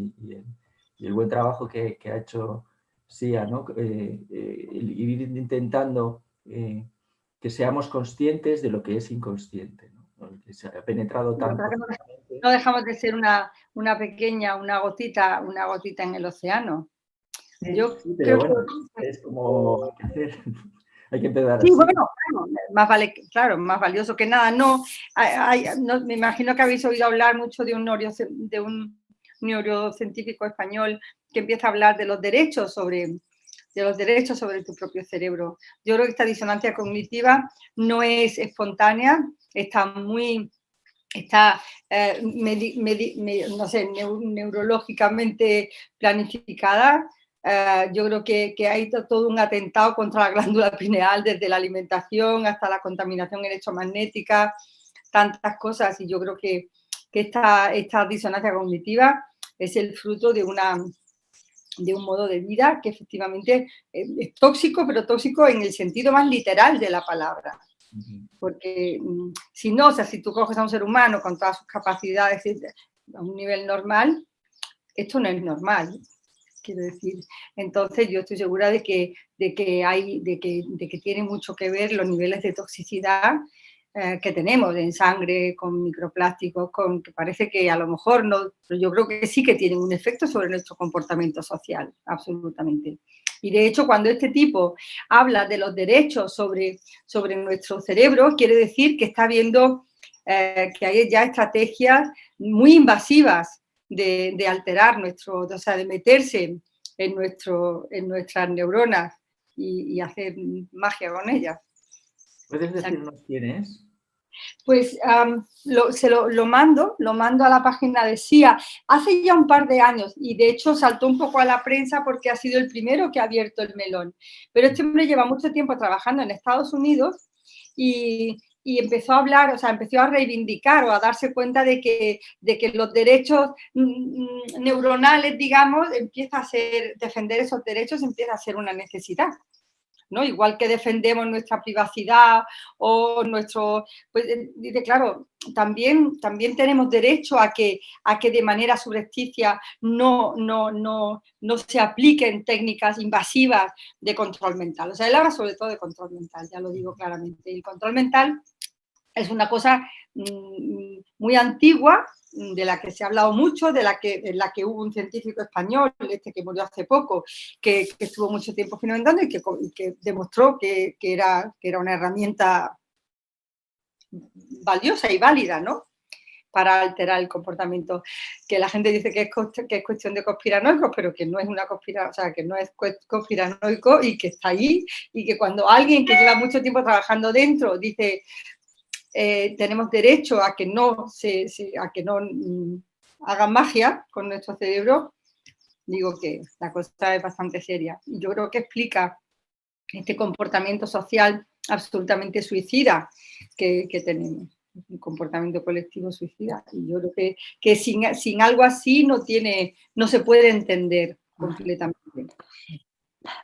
Buen trabajo que, ha hecho SIA, ¿no? Eh, eh, ir intentando que seamos conscientes de lo que es inconsciente, que se ha penetrado tanto. No dejamos de ser una, una pequeña, una gotita, una gotita en el océano. Yo creo que... es como hay que [LAUGHS] empezar sí, bueno, más vale, claro, más valioso que nada. No, me imagino que habéis oído hablar mucho de un, de un neurocientífico español que empieza a hablar de los derechos sobre de los derechos sobre tu propio cerebro. Yo creo que esta disonancia cognitiva no es espontánea, está muy, está, eh, no sé, neurológicamente planificada. Eh, yo creo que, que, hay todo un atentado contra la glándula pineal, desde la alimentación hasta la contaminación electromagnética, tantas cosas, y yo creo que, que esta, esta disonancia cognitiva es el fruto de una de un modo de vida que efectivamente eh, es tóxico, pero tóxico en el sentido más literal de la palabra. Porque mm, si no, o sea, si tú coges a un ser humano con todas sus capacidades a un nivel normal, esto no es normal, quiero decir. Entonces yo estoy segura de que, de que, hay, de que, de que tiene mucho que ver los niveles de toxicidad eh, que tenemos en sangre, con microplásticos, con que parece que a lo mejor no, pero yo creo que sí que tienen un efecto sobre nuestro comportamiento social, absolutamente. Y de hecho, cuando este tipo habla de los derechos sobre, sobre nuestro cerebro, quiere decir que está viendo eh, que hay ya estrategias muy invasivas de, alterar nuestro, o sea, de meterse en, nuestro, en nuestras neuronas y, y hacer magia con ellas. ¿Puedes decirnos quién es? Pues se lo, mando, lo mando a la página de SIA hace ya un par de años y de hecho saltó un poco a la prensa porque ha sido el primero que ha abierto el melón. Pero este hombre lleva mucho tiempo trabajando en Estados Unidos y, empezó a hablar, o sea, empezó a reivindicar o a darse cuenta de que, de que los derechos mm, mm, neuronales, digamos, empieza a ser, defender esos derechos empieza a ser una necesidad. ¿No? Igual que defendemos nuestra privacidad o nuestro... Pues eh, dice, claro, también, también tenemos derecho a que, a que de manera subrepticia no, no, no, no se apliquen técnicas invasivas de control mental. O sea, él habla sobre todo de control mental, ya lo digo claramente. El control mental es una cosa mm, muy antigua, Mm, de la que se ha hablado mucho, de la que, la que hubo un científico español, este que murió hace poco, que, estuvo mucho tiempo fundamentando y que, demostró que, era, que era una herramienta valiosa y válida, ¿no? para alterar el comportamiento. Que la gente dice que es, que es cuestión de conspiranoicos, pero que no es una conspira, o sea, que no es conspiranoico y que está ahí y que cuando alguien que lleva mucho tiempo trabajando dentro dice, eh, tenemos derecho a que no, se, a que no mm, hagan magia con nuestro cerebro, digo que la cosa es bastante seria. Y yo creo que explica este comportamiento social absolutamente suicida que, tenemos un comportamiento colectivo suicida. Y yo creo que, que sin, sin, algo así no, tiene, no se puede entender completamente.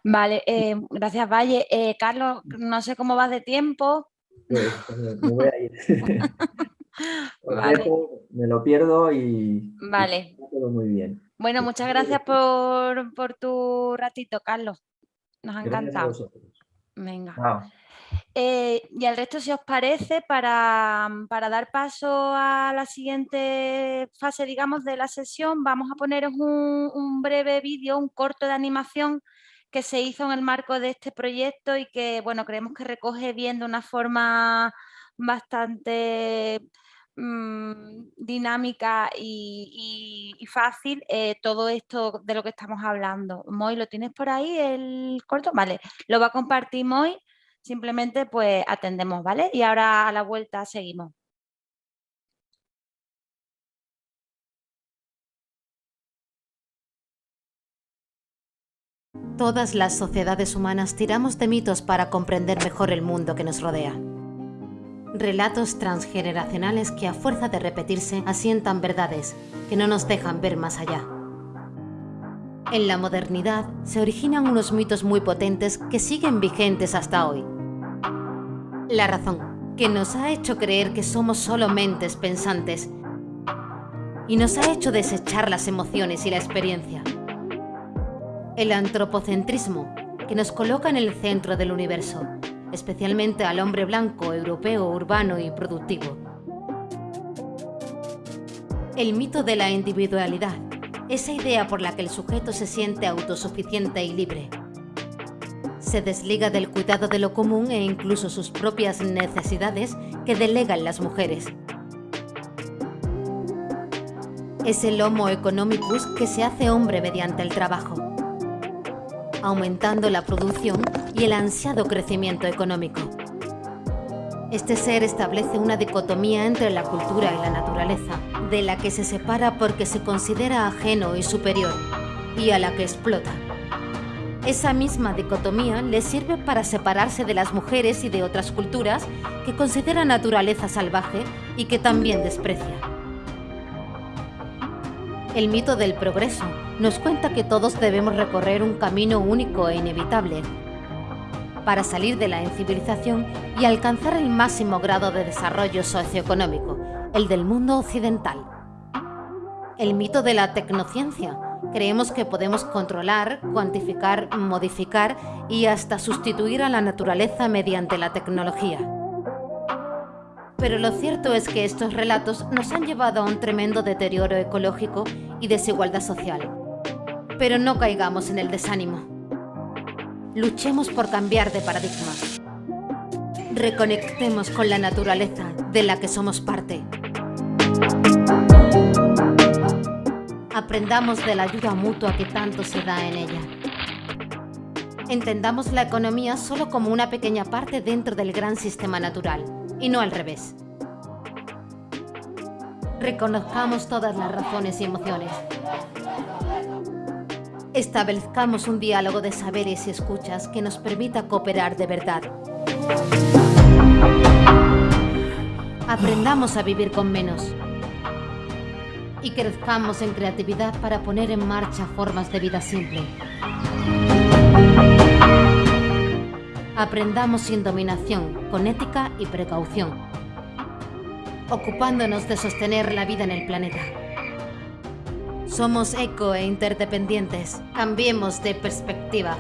Vale, eh, gracias Valle. Eh, Carlos, no sé cómo vas de tiempo. Pues, pues, me voy a ir. [LAUGHS] me lo pierdo y, vale. todo muy bien. Bueno, muchas gracias por, tu ratito, Carlos. Nos ha encantado. Venga. Eh, y al resto, si os parece, para, dar paso a la siguiente fase, digamos, de la sesión, vamos a poneros un, un breve vídeo, un corto de animación que se hizo en el marco de este proyecto y que, bueno, creemos que recoge bien de una forma bastante mm, dinámica y, fácil eh, todo esto de lo que estamos hablando. Moy, ¿lo tienes por ahí el corto? Vale, lo va a compartir Moy, simplemente pues atendemos, ¿vale? Y ahora a la vuelta seguimos. Todas las sociedades humanas tiramos de mitos para comprender mejor el mundo que nos rodea. Relatos transgeneracionales que a fuerza de repetirse asientan verdades que no nos dejan ver más allá. En la modernidad se originan unos mitos muy potentes que siguen vigentes hasta hoy. La razón, que nos ha hecho creer que somos solo mentes pensantes y nos ha hecho desechar las emociones y la experiencia. El antropocentrismo, que nos coloca en el centro del universo, especialmente al hombre blanco, europeo, urbano y productivo. El mito de la individualidad, esa idea por la que el sujeto se siente autosuficiente y libre. Se desliga del cuidado de lo común e incluso sus propias necesidades que delegan las mujeres. Es el homo economicus que se hace hombre mediante el trabajo, aumentando la producción y el ansiado crecimiento económico. Este ser establece una dicotomía entre la cultura y la naturaleza, de la que se separa porque se considera ajeno y superior, y a la que explota. Esa misma dicotomía le sirve para separarse de las mujeres y de otras culturas que considera naturaleza salvaje y que también desprecia. El mito del progreso nos cuenta que todos debemos recorrer un camino único e inevitable, para salir de la incivilización y alcanzar el máximo grado de desarrollo socioeconómico, el del mundo occidental. El mito de la tecnociencia. Creemos que podemos controlar, cuantificar, modificar y hasta sustituir a la naturaleza mediante la tecnología. Pero lo cierto es que estos relatos nos han llevado a un tremendo deterioro ecológico y desigualdad social. Pero no caigamos en el desánimo. Luchemos por cambiar de paradigma. Reconectemos con la naturaleza de la que somos parte. Aprendamos de la ayuda mutua que tanto se da en ella. Entendamos la economía solo como una pequeña parte dentro del gran sistema natural, y no al revés. Reconozcamos todas las razones y emociones, establezcamos un diálogo de saberes y escuchas que nos permita cooperar de verdad. Aprendamos a vivir con menos y crezcamos en creatividad para poner en marcha formas de vida simple. Aprendamos sin dominación, con ética y precaución, ocupándonos de sostener la vida en el planeta. Somos eco e interdependientes. Cambiemos de perspectiva.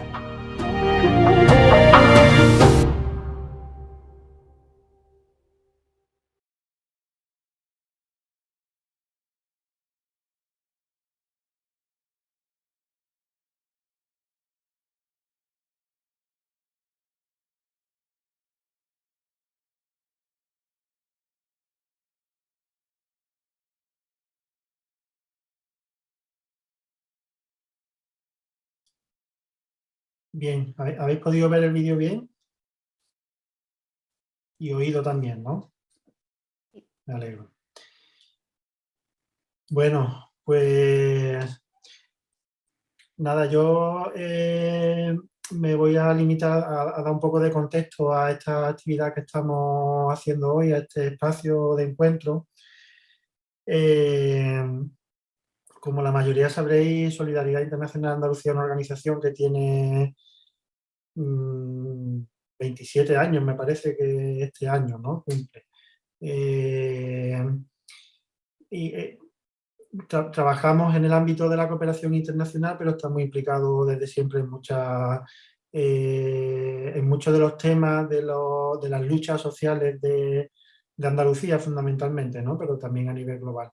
Bien, ¿habéis podido ver el vídeo bien? Y oído también, ¿no? Me alegro. Bueno, pues nada, yo eh, me voy a limitar a, dar un poco de contexto a esta actividad que estamos haciendo hoy, a este espacio de encuentro. Eh, como la mayoría sabréis, Solidaridad Internacional Andalucía es una organización que tiene 27 mm, años, me parece que este año, ¿no? Cumple. Eh, y, eh, trabajamos en el ámbito de la cooperación internacional, pero estamos implicados desde siempre eh, en muchos de los temas de, de las luchas sociales de, de, Andalucía fundamentalmente, ¿no? pero también a nivel global.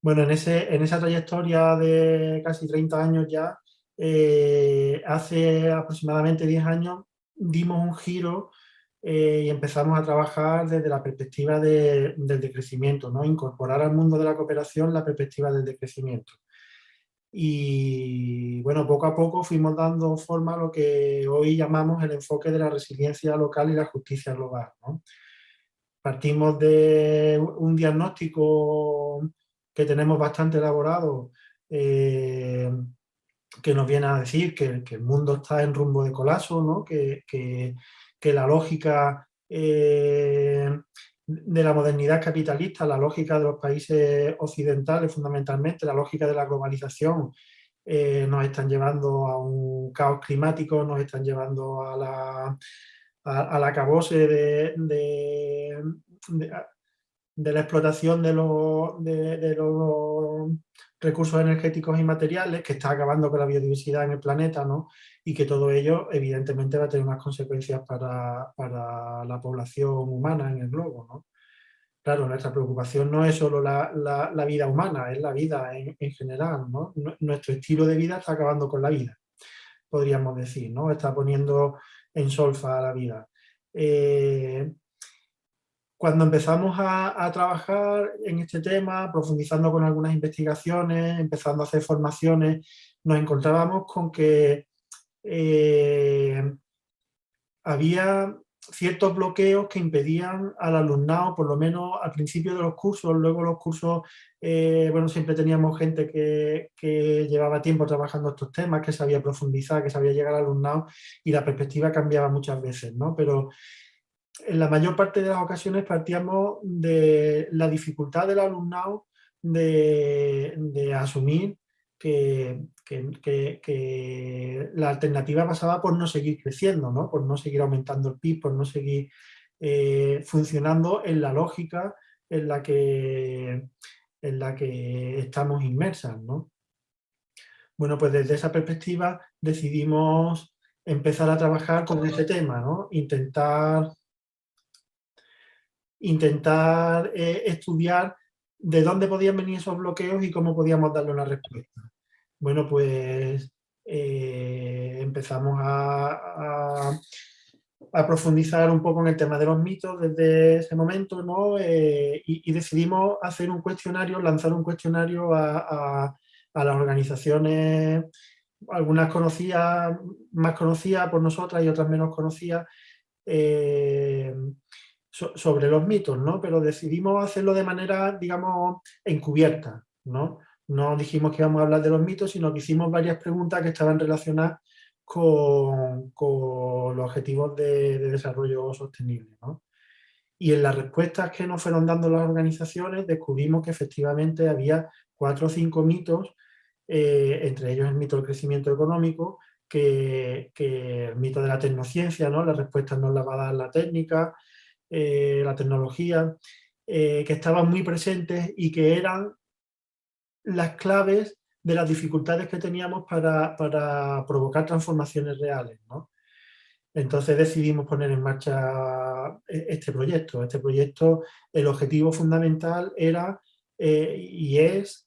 Bueno, en, ese, en esa trayectoria de casi 30 años ya, eh, hace aproximadamente 10 años dimos un giro eh, y empezamos a trabajar desde la perspectiva del decrecimiento, ¿no? incorporar al mundo de la cooperación la perspectiva del decrecimiento. Y bueno, poco a poco fuimos dando forma a lo que hoy llamamos el enfoque de la resiliencia local y la justicia global. Partimos de un diagnóstico que tenemos bastante elaborado eh, que nos viene a decir que, el mundo está en rumbo de colapso, que, la lógica eh, de la modernidad capitalista, la lógica de los países occidentales fundamentalmente, la lógica de la globalización, eh, nos están llevando a un caos climático, nos están llevando a la, a, la acabose de, de, la explotación de los, de, los recursos energéticos y materiales que está acabando con la biodiversidad en el planeta, ¿no? Y que todo ello evidentemente va a tener unas consecuencias para, para la población humana en el globo, ¿no? Claro, nuestra preocupación no es solo la, la, vida humana, es la vida en, en, general, ¿no? Nuestro estilo de vida está acabando con la vida, podríamos decir, ¿no? Está poniendo en solfa la vida. Eh, cuando empezamos a, trabajar en este tema, profundizando con algunas investigaciones, empezando a hacer formaciones, nos encontrábamos con que eh, había ciertos bloqueos que impedían al alumnado, por lo menos al principio de los cursos, luego los cursos, eh, bueno, siempre teníamos gente que, llevaba tiempo trabajando estos temas, que sabía profundizar, que sabía llegar al alumnado y la perspectiva cambiaba muchas veces, ¿no? Pero en la mayor parte de las ocasiones partíamos de la dificultad del alumnado de, asumir que, la alternativa pasaba por no seguir creciendo, ¿no? por no seguir aumentando el PIB, por no seguir eh, funcionando en la lógica en la que, en la que estamos inmersas. ¿no? Bueno, pues desde esa perspectiva decidimos empezar a trabajar con este tema, ¿no? intentar, intentar eh, estudiar de dónde podían venir esos bloqueos y cómo podíamos darle una respuesta. Bueno, pues eh, empezamos a, profundizar un poco en el tema de los mitos desde ese momento, ¿no? Eh, y, decidimos hacer un cuestionario, lanzar un cuestionario a, las organizaciones, algunas conocidas, más conocidas por nosotras y otras menos conocidas, sobre los mitos, ¿no? Pero decidimos hacerlo de manera, digamos, encubierta, ¿no? no dijimos que íbamos a hablar de los mitos, sino que hicimos varias preguntas que estaban relacionadas con, los objetivos de, desarrollo sostenible. Y en las respuestas que nos fueron dando las organizaciones descubrimos que efectivamente había cuatro o cinco mitos, eh, entre ellos el mito del crecimiento económico, que, el mito de la tecnociencia, ¿no? las respuestas nos las va a dar la técnica, eh, la tecnología, eh, que estaban muy presentes y que eran las claves de las dificultades que teníamos para, provocar transformaciones reales. Entonces decidimos poner en marcha eh, este proyecto. Este proyecto, el objetivo fundamental era eh, y es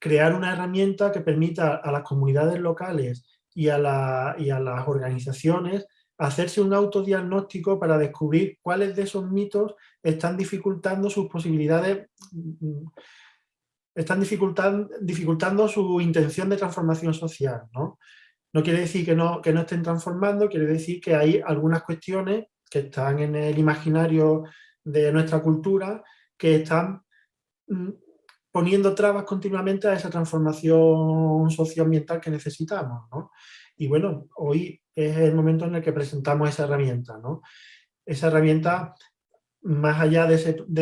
crear una herramienta que permita a las comunidades locales y a, y a las organizaciones hacerse un autodiagnóstico para descubrir cuáles de esos mitos están dificultando sus posibilidades, mm, están dificultando, su intención de transformación social. ¿no? no quiere decir que no, que no estén transformando, quiere decir que hay algunas cuestiones que están en el imaginario de nuestra cultura que están mm, poniendo trabas continuamente a esa transformación socioambiental que necesitamos. ¿no? Y bueno, hoy es el momento en el que presentamos esa herramienta. ¿no? Esa herramienta, más allá de,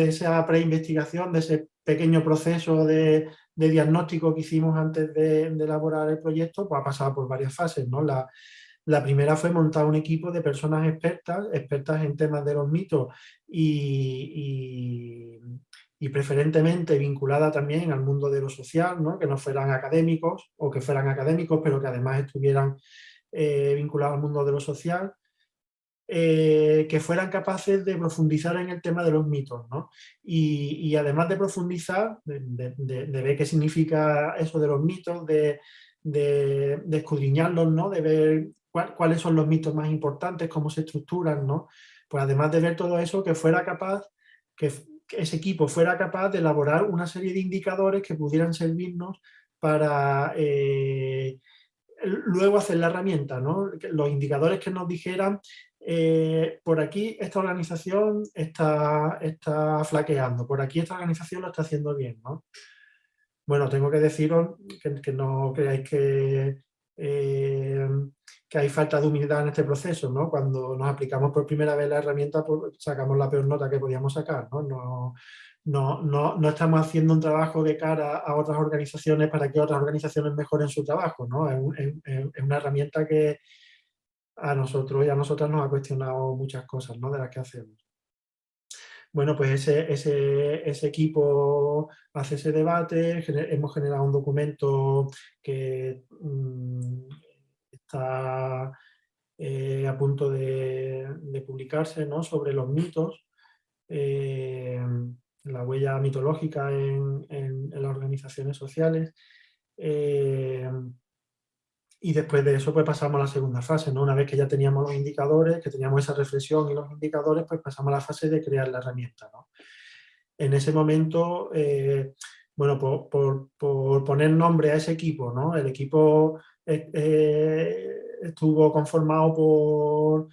esa preinvestigación, de ese pequeño proceso de, diagnóstico que hicimos antes de, elaborar el proyecto, pues ha pasado por varias fases. ¿no? La, primera fue montar un equipo de personas expertas, expertas en temas de los mitos y preferentemente vinculada también al mundo de lo social, ¿no? que no fueran académicos o que fueran académicos pero que además estuvieran eh, vinculados al mundo de lo social, eh, que fueran capaces de profundizar en el tema de los mitos. ¿no? Y, además de profundizar, de, ver qué significa eso de los mitos, de, escudriñarlos, ¿no? de ver cuáles son los mitos más importantes, cómo se estructuran, ¿no? pues además de ver todo eso, que fuera capaz, que, ese equipo fuera capaz de elaborar una serie de indicadores que pudieran servirnos para eh, luego hacer la herramienta, ¿no? los indicadores que nos dijeran eh, por aquí esta organización está, está flaqueando, por aquí esta organización lo está haciendo bien. ¿no? Bueno, tengo que deciros que, no creáis que que hay falta de humildad en este proceso, ¿no? Cuando nos aplicamos por primera vez la herramienta, pues sacamos la peor nota que podíamos sacar, ¿no? No, no, no, no, estamos haciendo un trabajo de cara a otras organizaciones para que otras organizaciones mejoren su trabajo, ¿no? Es, una herramienta que a nosotros y a nosotras nos ha cuestionado muchas cosas, ¿no? De las que hacemos. Bueno, pues ese, ese, equipo hace ese debate, hemos generado un documento que mm, está eh, a punto de, publicarse ¿no? sobre los mitos, eh, la huella mitológica en, las organizaciones sociales. Eh, y después de eso pues pasamos a la segunda fase, ¿no? Una vez que ya teníamos los indicadores, que teníamos esa reflexión y los indicadores, pues pasamos a la fase de crear la herramienta, ¿no? En ese momento, bueno, por, por, poner nombre a ese equipo, ¿no? El equipo estuvo conformado por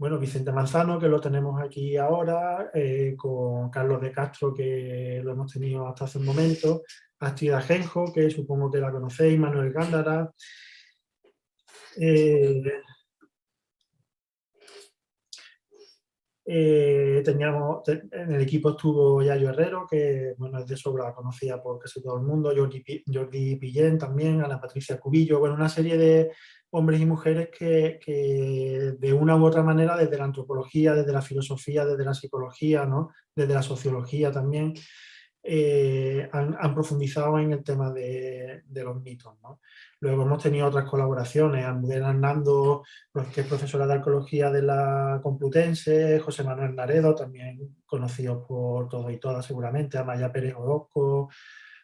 bueno, Vicente Manzano, que lo tenemos aquí ahora, eh, con Carlos de Castro, que lo hemos tenido hasta hace un momento, Astrid Ajenjo, que supongo que la conocéis, Manuel Gándara, eh, Eh, teníamos, en el equipo estuvo Yayo Herrero, que bueno, es de sobra conocida por casi todo el mundo, Jordi, Jordi Pillén también, Ana Patricia Cubillo, bueno, una serie de hombres y mujeres que, que, de una u otra manera, desde la antropología, desde la filosofía, desde la psicología, ¿no? desde la sociología también, eh, han, profundizado en el tema de, los mitos. Luego hemos tenido otras colaboraciones, Almudena Hernando, que es profesora de arqueología de la Complutense, José Manuel Naredo, también conocido por todos y todas seguramente, Amaya Pérez Orozco,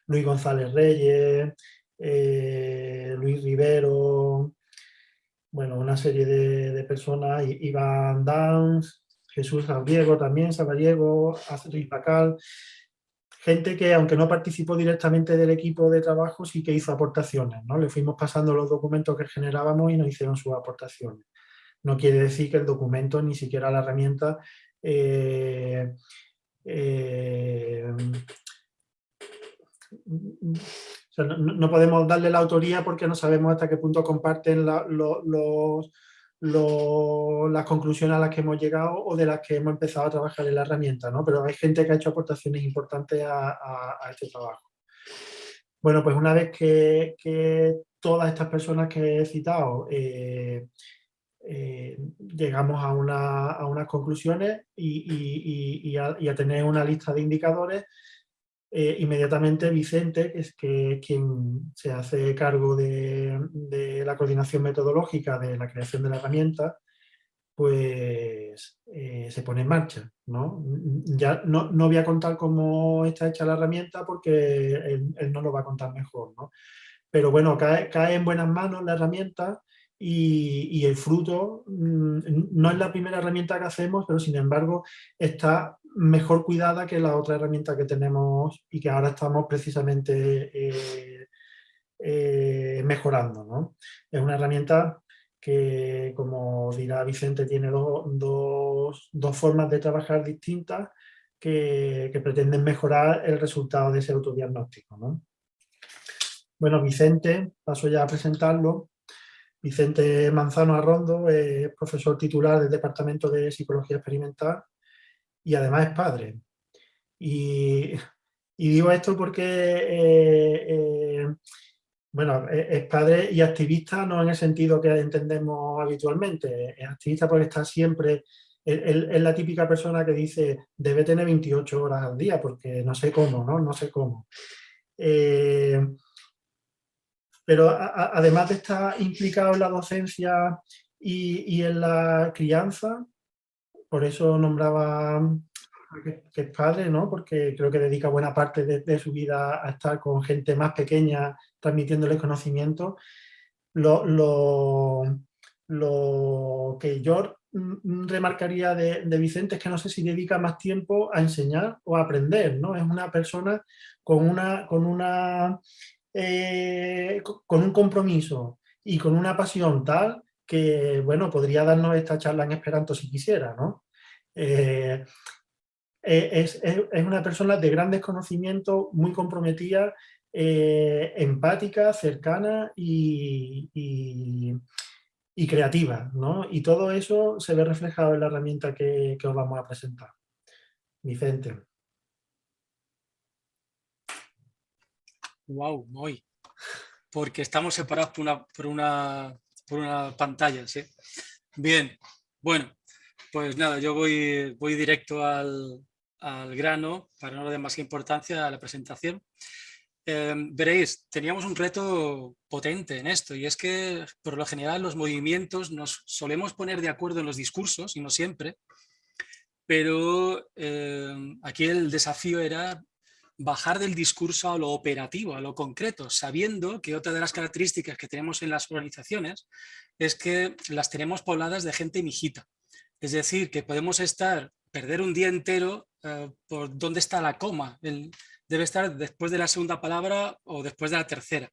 Luis González Reyes, eh, Luis Rivero, bueno, una serie de, personas, Iván Dans, Jesús Sabriego también, Sabariego, Luis Pacal, gente que aunque no participó directamente del equipo de trabajo, sí que hizo aportaciones, ¿no? Le fuimos pasando los documentos que generábamos y nos hicieron sus aportaciones. No quiere decir que el documento, ni siquiera la herramienta, eh, eh, no, podemos darle la autoría porque no sabemos hasta qué punto comparten los, las conclusiones a las que hemos llegado o de las que hemos empezado a trabajar en la herramienta, ¿no? Pero hay gente que ha hecho aportaciones importantes a, este trabajo. Bueno, pues una vez que, todas estas personas que he citado eh, eh, llegamos a, unas conclusiones y, a, tener una lista de indicadores, eh, inmediatamente Vicente, que es, que, quien se hace cargo de, la coordinación metodológica de la creación de la herramienta, pues eh, se pone en marcha. ¿no? Ya no, voy a contar cómo está hecha la herramienta porque él, no lo va a contar mejor. ¿no? Pero bueno, cae, cae en buenas manos la herramienta y, el fruto mm, no es la primera herramienta que hacemos, pero sin embargo está mejor cuidada que la otra herramienta que tenemos y que ahora estamos precisamente eh, eh, mejorando. ¿no? Es una herramienta que, como dirá Vicente, tiene dos, formas de trabajar distintas que, pretenden mejorar el resultado de ese autodiagnóstico. ¿no? Bueno, Vicente, paso ya a presentarlo. Vicente Manzano Arrondo es profesor titular del Departamento de Psicología Experimental y además es padre. Y, digo esto porque, eh, eh, bueno, es padre y activista no en el sentido que entendemos habitualmente, es activista porque está siempre, es la típica persona que dice, debe tener 28 horas al día, porque no sé cómo, ¿no? No sé cómo. Eh, pero además de estar implicado en la docencia y, y en la crianza, por eso nombraba que, es padre, ¿no? porque creo que dedica buena parte de, su vida a estar con gente más pequeña, transmitiéndoles conocimiento. Lo, lo, que yo remarcaría de, Vicente es que no sé si dedica más tiempo a enseñar o a aprender, ¿no? Es una persona con, una, con, una, eh, con un compromiso y con una pasión tal que, bueno, podría darnos esta charla en Esperanto si quisiera, ¿no? Eh, eh, es, una persona de grandes conocimientos, muy comprometida eh, empática, cercana y, y, creativa. ¿no? Y todo eso se ve reflejado en la herramienta que, que os vamos a presentar. Vicente. Wow, muy. Porque estamos separados por una, por una, por una pantalla, ¿sí? Bien, bueno, pues nada, yo voy, directo al, grano para no darle más importancia a la presentación. Em, veréis, teníamos un reto potente en esto y es que por lo general los movimientos nos solemos poner de acuerdo en los discursos y no siempre, pero em, aquí el desafío era bajar del discurso a lo operativo, a lo concreto, sabiendo que otra de las características que tenemos en las organizaciones es que las tenemos pobladas de gente mijita. Es decir, que podemos estar, perder un día entero eh, por dónde está la coma. debe estar después de la segunda palabra o después de la tercera.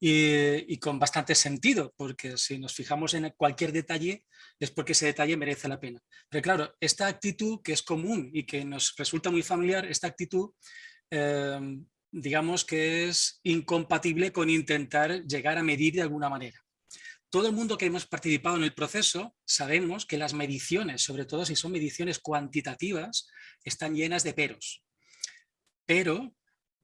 Y, con bastante sentido, porque si nos fijamos en cualquier detalle es porque ese detalle merece la pena. Pero claro, esta actitud que es común y que nos resulta muy familiar, esta actitud, eh, digamos que es incompatible con intentar llegar a medir de alguna manera todo el mundo que hemos participado en el proceso sabemos que las mediciones, sobre todo si son mediciones cuantitativas, están llenas de peros. Pero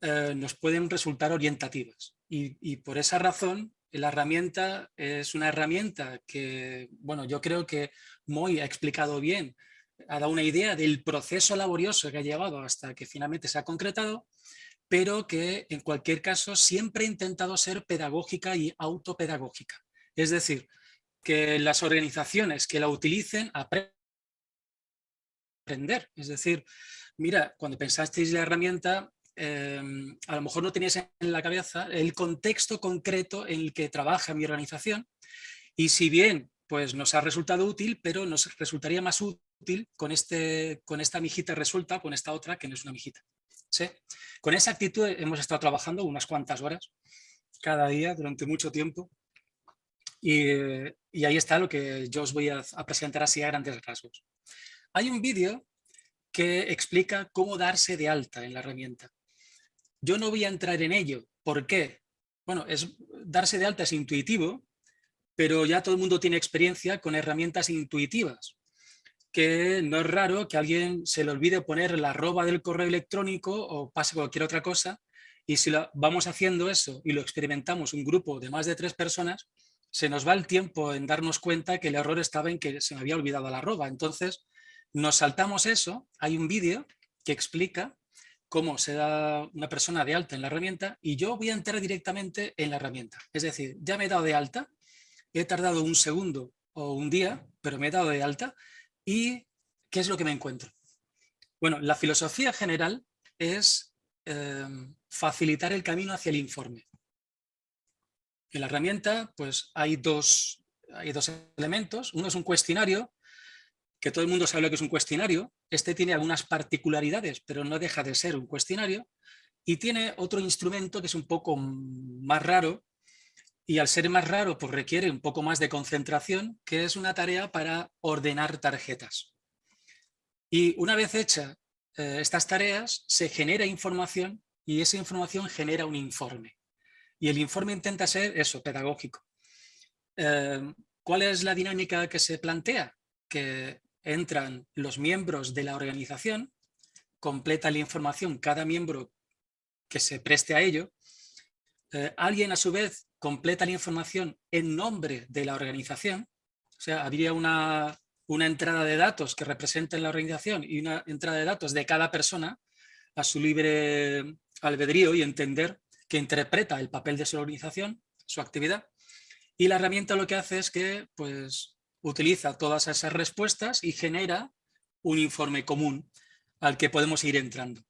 eh, nos pueden resultar orientativas. Y, por esa razón, la herramienta es una herramienta que, bueno, yo creo que Moy ha explicado bien, ha dado una idea del proceso laborioso que ha llevado hasta que finalmente se ha concretado, pero que en cualquier caso siempre ha intentado ser pedagógica y autopedagógica. Es decir, que las organizaciones que la utilicen aprender. Es decir, mira, cuando pensasteis la herramienta, em, a lo mejor no teníais en la cabeza el contexto concreto en el que trabaja mi organización y si bien pues nos ha resultado útil, pero nos resultaría más útil con, este, con esta mijita resulta con esta otra que no es una mijita. ¿Sí? Con esa actitud hemos estado trabajando unas cuantas horas cada día durante mucho tiempo y, ahí está lo que yo os voy a, presentar así a grandes rasgos. Hay un vídeo que explica cómo darse de alta en la herramienta. Yo no voy a entrar en ello. ¿Por qué? Bueno, es, darse de alta es intuitivo, pero ya todo el mundo tiene experiencia con herramientas intuitivas, que no es raro que alguien se le olvide poner la arroba del correo electrónico o pase cualquier otra cosa, y si vamos haciendo eso y lo experimentamos un grupo de más de tres personas, se nos va el tiempo en darnos cuenta que el error estaba en que se me había olvidado la arroba. Entonces, nos saltamos eso. Hay un vídeo que explica cómo se da una persona de alta en la herramienta y yo voy a entrar directamente en la herramienta. Es decir, ya me he dado de alta, he tardado un segundo o un día, pero me he dado de alta y ¿qué es lo que me encuentro? Bueno, la filosofía general es eh, facilitar el camino hacia el informe. En la herramienta pues hay dos, hay dos elementos. Uno es un cuestionario, que todo el mundo sabe lo que es un cuestionario. Este tiene algunas particularidades, pero no deja de ser un cuestionario. Y tiene otro instrumento que es un poco más raro, y al ser más raro pues requiere un poco más de concentración, que es una tarea para ordenar tarjetas. Y una vez hecha eh, estas tareas, se genera información y esa información genera un informe. Y el informe intenta ser eso, pedagógico. Eh, ¿Cuál es la dinámica que se plantea? Que entran los miembros de la organización, completa la información cada miembro que se preste a ello, eh, alguien a su vez completa la información en nombre de la organización, o sea, habría una, una entrada de datos que representen la organización y una entrada de datos de cada persona a su libre albedrío y entender que interpreta el papel de su organización, su actividad, y la herramienta lo que hace es que pues, utiliza todas esas respuestas y genera un informe común al que podemos ir entrando.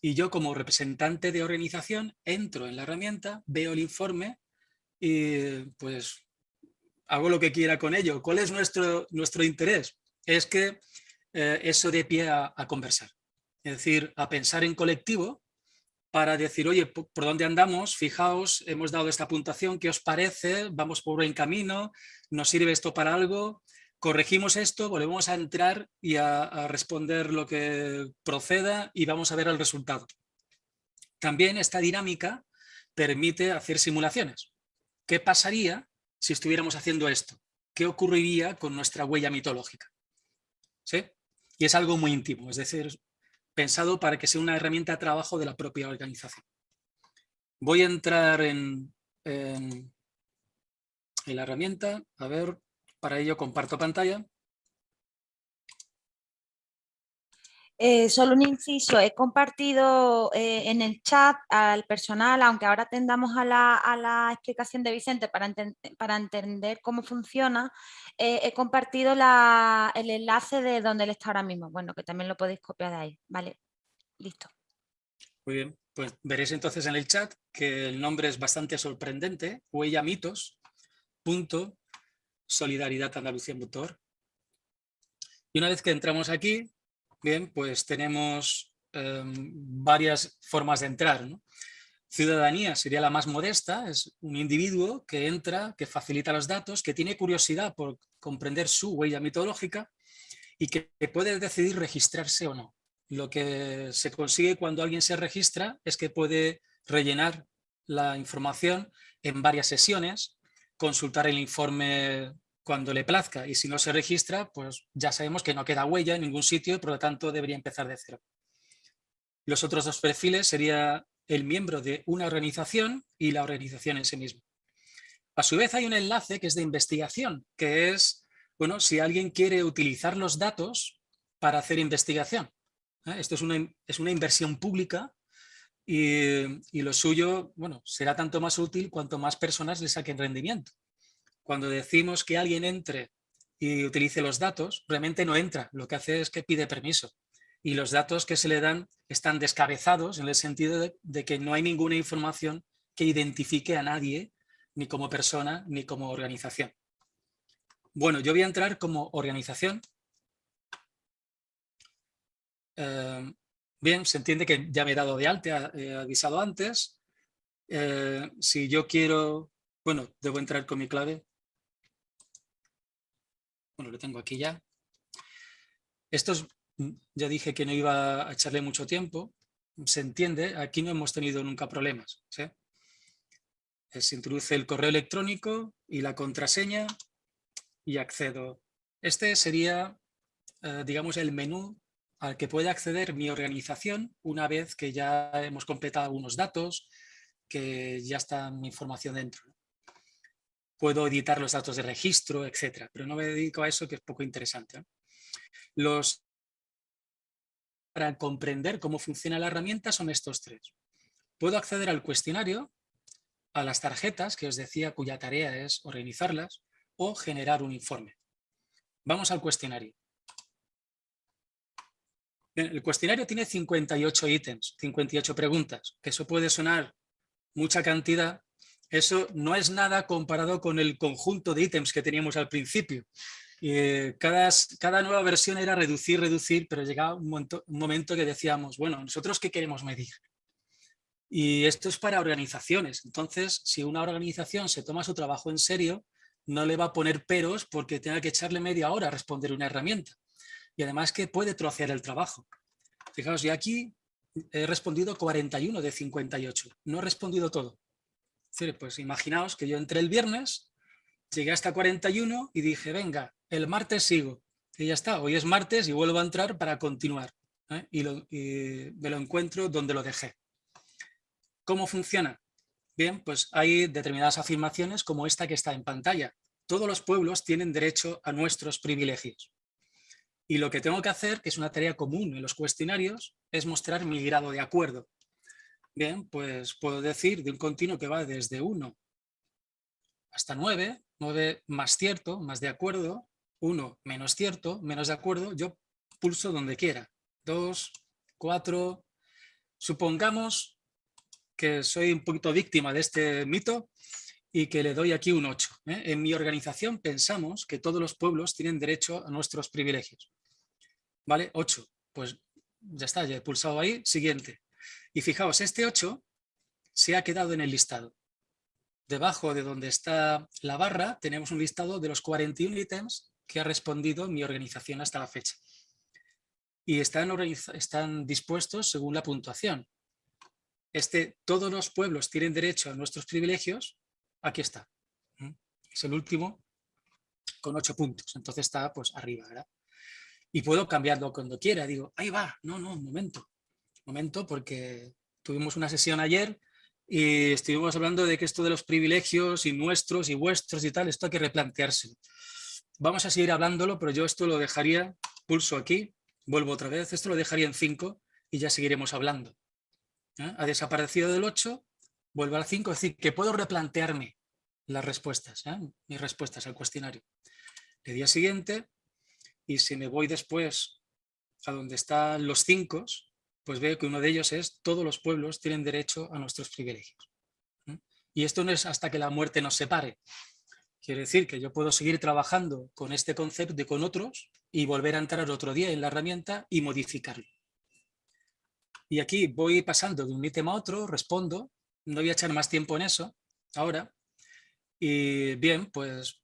Y yo como representante de organización entro en la herramienta, veo el informe y pues hago lo que quiera con ello. ¿Cuál es nuestro, nuestro interés? Es que eh, eso de pie a conversar. Es decir, a pensar en colectivo para decir, oye, ¿por dónde andamos? Fijaos, hemos dado esta puntuación, ¿qué os parece? Vamos por buen camino, ¿nos sirve esto para algo? Corregimos esto, volvemos a entrar y a, responder lo que proceda y vamos a ver el resultado. También esta dinámica permite hacer simulaciones. ¿Qué pasaría si estuviéramos haciendo esto? ¿Qué ocurriría con nuestra huella mitológica? ¿Sí? Y es algo muy íntimo, es decir, pensado para que sea una herramienta de trabajo de la propia organización. Voy a entrar en, la herramienta, a ver, para ello comparto pantalla. Eh, solo un inciso, he compartido eh, en el chat al personal, aunque ahora tendamos a la, explicación de Vicente para, para entender cómo funciona, eh, he compartido el enlace de donde él está ahora mismo, bueno, que también lo podéis copiar de ahí, ¿vale? Listo. Muy bien, pues veréis entonces en el chat que el nombre es bastante sorprendente, huella mitos, punto, solidaridad Andalucía Motor. Y una vez que entramos aquí, Bien, pues tenemos em, varias formas de entrar. Ciudadanía sería la más modesta, es un individuo que entra, que facilita los datos, que tiene curiosidad por comprender su huella mitológica y que puede decidir registrarse o no. Lo que se consigue cuando alguien se registra es que puede rellenar la información en varias sesiones, consultar el informe cuando le plazca y si no se registra, pues ya sabemos que no queda huella en ningún sitio y por lo tanto debería empezar de cero. Los otros dos perfiles sería el miembro de una organización y la organización en sí misma. A su vez hay un enlace que es de investigación, que es, bueno, si alguien quiere utilizar los datos para hacer investigación. ¿eh? Esto es una, es una inversión pública y, y, lo suyo, bueno, será tanto más útil cuanto más personas le saquen rendimiento cuando decimos que alguien entre y utilice los datos, realmente no entra, lo que hace es que pide permiso. Y los datos que se le dan están descabezados en el sentido de, que no hay ninguna información que identifique a nadie, ni como persona, ni como organización. Bueno, yo voy a entrar como organización. Eh, bien, se entiende que ya me he dado de alta, he avisado antes. Eh, si yo quiero, bueno, debo entrar con mi clave. Bueno, lo tengo aquí ya. Estos, mm, ya dije que no iba a echarle mucho tiempo. Se entiende, aquí no hemos tenido nunca problemas. Eh, se introduce el correo electrónico y la contraseña y accedo. Este sería, eh, digamos, el menú al que puede acceder mi organización una vez que ya hemos completado algunos datos, que ya está mi información dentro puedo editar los datos de registro, etcétera, pero no me dedico a eso que es poco interesante. Los para comprender cómo funciona la herramienta son estos tres. Puedo acceder al cuestionario, a las tarjetas, que os decía cuya tarea es organizarlas, o generar un informe. Vamos al cuestionario. El cuestionario tiene 58 ítems, 58 preguntas, que eso puede sonar mucha cantidad, eso no es nada comparado con el conjunto de ítems que teníamos al principio. Eh, cada, nueva versión era reducir, reducir, pero llegaba un momento, un momento que decíamos, bueno, ¿nosotros qué queremos medir? Y esto es para organizaciones. Entonces, si una organización se toma su trabajo en serio, no le va a poner peros porque tenga que echarle media hora a responder una herramienta. Y además que puede trocear el trabajo. Fijaos, yo aquí he respondido 41 de 58. No he respondido todo pues imaginaos que yo entré el viernes, llegué hasta 41 y dije, venga, el martes sigo. Y ya está, hoy es martes y vuelvo a entrar para continuar. ¿eh? Y, me lo encuentro donde lo dejé. ¿Cómo funciona? Bien, pues hay determinadas afirmaciones como esta que está en pantalla. Todos los pueblos tienen derecho a nuestros privilegios. Y lo que tengo que hacer, que es una tarea común en los cuestionarios, es mostrar mi grado de acuerdo. Bien, pues puedo decir de un continuo que va desde 1 hasta 9, 9 más cierto, más de acuerdo, 1 menos cierto, menos de acuerdo, yo pulso donde quiera. 2, 4, supongamos que soy un poquito víctima de este mito y que le doy aquí un 8. ¿eh? En mi organización pensamos que todos los pueblos tienen derecho a nuestros privilegios. ¿Vale? 8. Pues ya está, ya he pulsado ahí. Siguiente. Y fijaos, este 8 se ha quedado en el listado. Debajo de donde está la barra tenemos un listado de los 41 ítems que ha respondido mi organización hasta la fecha. Y están, dispuestos según la puntuación. este, todos los pueblos tienen derecho a nuestros privilegios, aquí está. Es el último con ocho puntos, entonces está pues arriba, ¿verdad? Y puedo cambiarlo cuando quiera, digo, ahí va, no, no, un momento, momento, porque tuvimos una sesión ayer y estuvimos hablando de que esto de los privilegios y nuestros y vuestros y tal, esto hay que replantearse. Vamos a seguir hablándolo, pero yo esto lo dejaría, pulso aquí, vuelvo otra vez, esto lo dejaría en 5 y ya seguiremos hablando. ¿eh? Ha desaparecido del 8, vuelvo al 5, es decir, que puedo replantearme las respuestas, ¿eh? mis respuestas al cuestionario. El día siguiente, y si me voy después a donde están los 5, pues veo que uno de ellos es todos los pueblos tienen derecho a nuestros privilegios. Y esto no es hasta que la muerte nos separe, Quiere decir que yo puedo seguir trabajando con este concepto y con otros y volver a entrar otro día en la herramienta y modificarlo. Y aquí voy pasando de un ítem a otro, respondo, no voy a echar más tiempo en eso ahora. Y bien, pues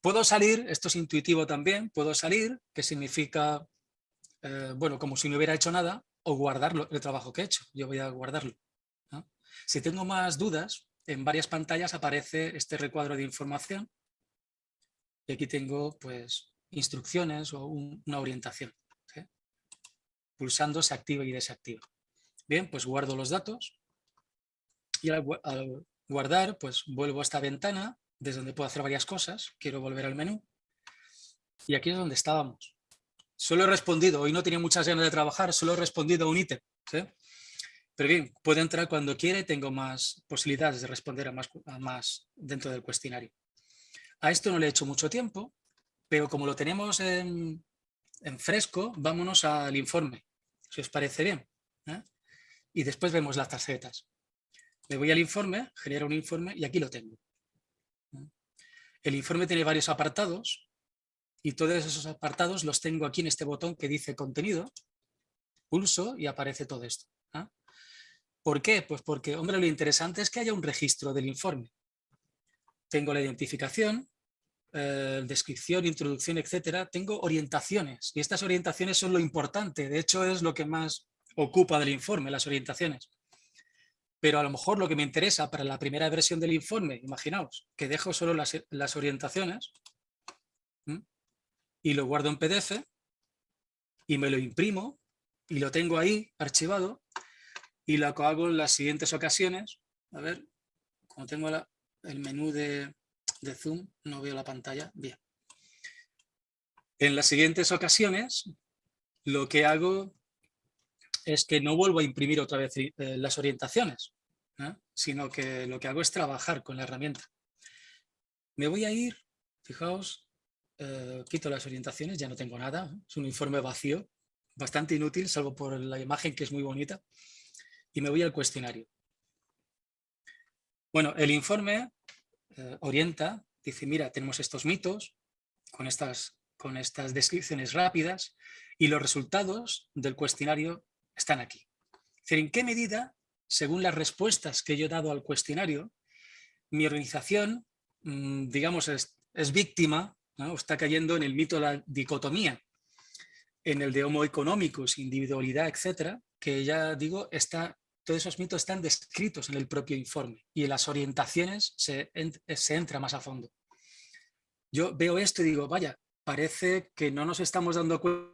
puedo salir, esto es intuitivo también, puedo salir, que significa, eh, bueno, como si no hubiera hecho nada, o guardarlo, el trabajo que he hecho, yo voy a guardarlo. Si tengo más dudas, en varias pantallas aparece este recuadro de información y aquí tengo pues instrucciones o una orientación. Pulsando se activa y desactiva. Bien, pues guardo los datos y al, guardar pues vuelvo a esta ventana desde donde puedo hacer varias cosas. Quiero volver al menú y aquí es donde estábamos. Solo he respondido, hoy no tenía muchas ganas de trabajar, solo he respondido a un ítem. Pero bien, puedo entrar cuando quiera y tengo más posibilidades de responder a más, más dentro del cuestionario. A esto no le he hecho mucho tiempo, pero como lo tenemos en, fresco, vámonos al informe, si os parece bien. ¿eh? Y después vemos las tarjetas. Me voy al informe, genero un informe y aquí lo tengo. ¿eh? El informe tiene varios apartados y todos esos apartados los tengo aquí en este botón que dice contenido. Pulso y aparece todo esto. ¿Por qué? Pues porque, hombre, lo interesante es que haya un registro del informe. Tengo la identificación, eh, descripción, introducción, etcétera. Tengo orientaciones y estas orientaciones son lo importante. De hecho, es lo que más ocupa del informe, las orientaciones. Pero a lo mejor lo que me interesa para la primera versión del informe, imaginaos, que dejo solo las, orientaciones y lo guardo en PDF y me lo imprimo y lo tengo ahí archivado y lo hago en las siguientes ocasiones, a ver, como tengo el menú de, Zoom, no veo la pantalla, bien. En las siguientes ocasiones, lo que hago es que no vuelvo a imprimir otra vez eh, las orientaciones, sino que lo que hago es trabajar con la herramienta. Me voy a ir, fijaos, eh, quito las orientaciones, ya no tengo nada, es un informe vacío, bastante inútil, salvo por la imagen que es muy bonita y me voy al cuestionario. Bueno, el informe eh, orienta, dice, mira, tenemos estos mitos con estas, con estas descripciones rápidas y los resultados del cuestionario están aquí. Es decir, ¿en qué medida, según las respuestas que yo he dado al cuestionario, mi organización, mm, digamos, es, víctima está cayendo en el mito de la dicotomía, en el de homo económicos, individualidad, etcétera, que ya digo, está todos esos mitos están descritos en el propio informe y en las orientaciones se, entra más a fondo. Yo veo esto y digo, vaya, parece que no nos estamos dando cuenta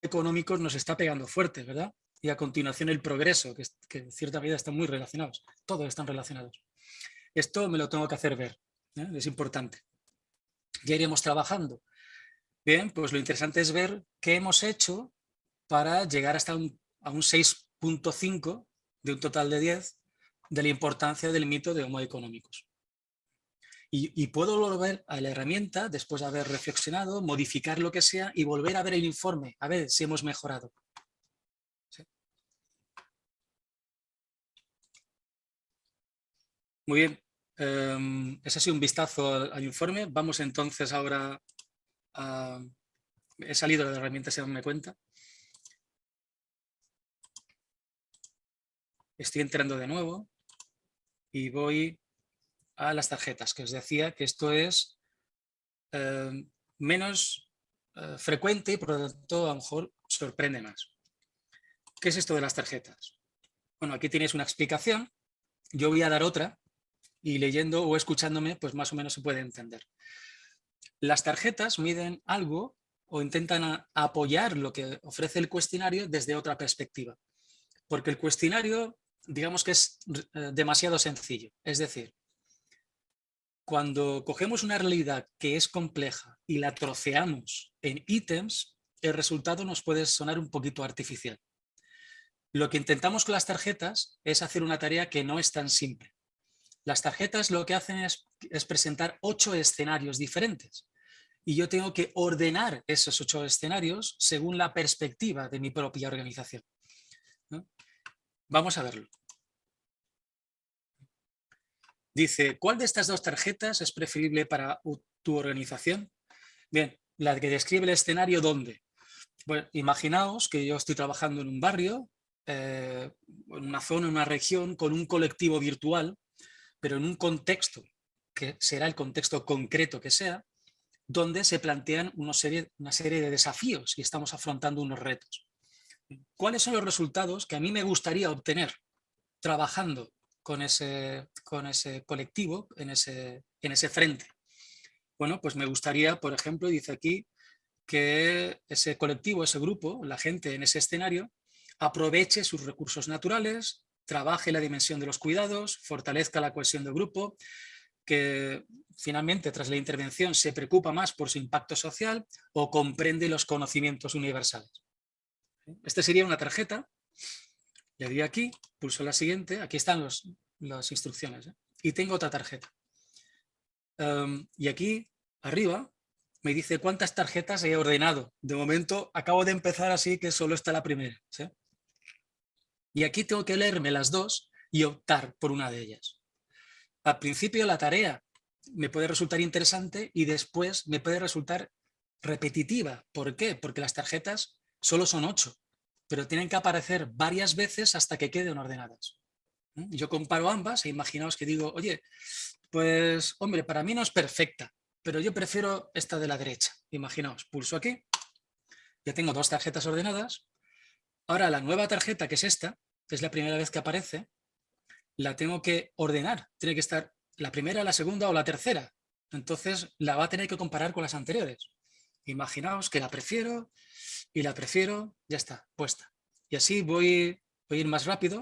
económicos nos está pegando fuerte, ¿verdad? Y a continuación el progreso, que, que en cierta medida están muy relacionados, todos están relacionados. Esto me lo tengo que hacer ver, ¿eh? es importante. Ya iremos trabajando. Bien, pues lo interesante es ver qué hemos hecho para llegar hasta un, a un 6 punto 5 de un total de 10 de la importancia del mito de Homo económicos. Y, puedo volver a la herramienta, después de haber reflexionado, modificar lo que sea y volver a ver el informe, a ver si hemos mejorado. Muy bien, um, ese ha sido un vistazo al, informe. Vamos entonces ahora a... He salido de la herramienta, si me cuenta. estoy entrando de nuevo y voy a las tarjetas, que os decía que esto es eh, menos eh, frecuente y por lo tanto a lo mejor sorprende más. ¿qué es esto de las tarjetas? Bueno, aquí tienes una explicación, yo voy a dar otra y leyendo o escuchándome, pues más o menos se puede entender. Las tarjetas miden algo o intentan apoyar lo que ofrece el cuestionario desde otra perspectiva. Porque el cuestionario, digamos que es eh, demasiado sencillo. Es decir, cuando cogemos una realidad que es compleja y la troceamos en ítems, el resultado nos puede sonar un poquito artificial. Lo que intentamos con las tarjetas es hacer una tarea que no es tan simple. Las tarjetas lo que hacen es, presentar ocho escenarios diferentes y yo tengo que ordenar esos ocho escenarios según la perspectiva de mi propia organización. Vamos a verlo. Dice, ¿cuál de estas dos tarjetas es preferible para tu organización? Bien, la que describe el escenario, ¿dónde? Bueno, imaginaos que yo estoy trabajando en un barrio, eh, en una zona, en una región, con un colectivo virtual, pero en un contexto, que será el contexto concreto que sea, donde se plantean una serie, de desafíos y estamos afrontando unos retos. ¿Cuáles son los resultados que a mí me gustaría obtener trabajando con ese, con ese colectivo, en ese, en ese frente? Bueno, pues me gustaría, por ejemplo, dice aquí, que ese colectivo, ese grupo, la gente en ese escenario, aproveche sus recursos naturales, trabaje la dimensión de los cuidados, fortalezca la cohesión del grupo, que finalmente tras la intervención se preocupa más por su impacto social o comprende los conocimientos universales. Esta sería una tarjeta, le di aquí, pulso la siguiente, aquí están los, las instrucciones, ¿eh? y tengo otra tarjeta. Em, y aquí, arriba, me dice cuántas tarjetas he ordenado. De momento, acabo de empezar así que solo está la primera. Y aquí tengo que leerme las dos y optar por una de ellas. Al principio la tarea me puede resultar interesante y después me puede resultar repetitiva. ¿Por qué? Porque las tarjetas solo son ocho, pero tienen que aparecer varias veces hasta que queden ordenadas. ¿Mm? Yo comparo ambas e imaginaos que digo, oye, pues hombre, para mí no es perfecta, pero yo prefiero esta de la derecha. Imaginaos, pulso aquí, ya tengo dos tarjetas ordenadas. Ahora la nueva tarjeta, que es esta, que es la primera vez que aparece, la tengo que ordenar. Tiene que estar la primera, la segunda o la tercera. Entonces la va a tener que comparar con las anteriores. Imaginaos que la prefiero y la prefiero, ya está, puesta. Y así voy, voy a ir más rápido,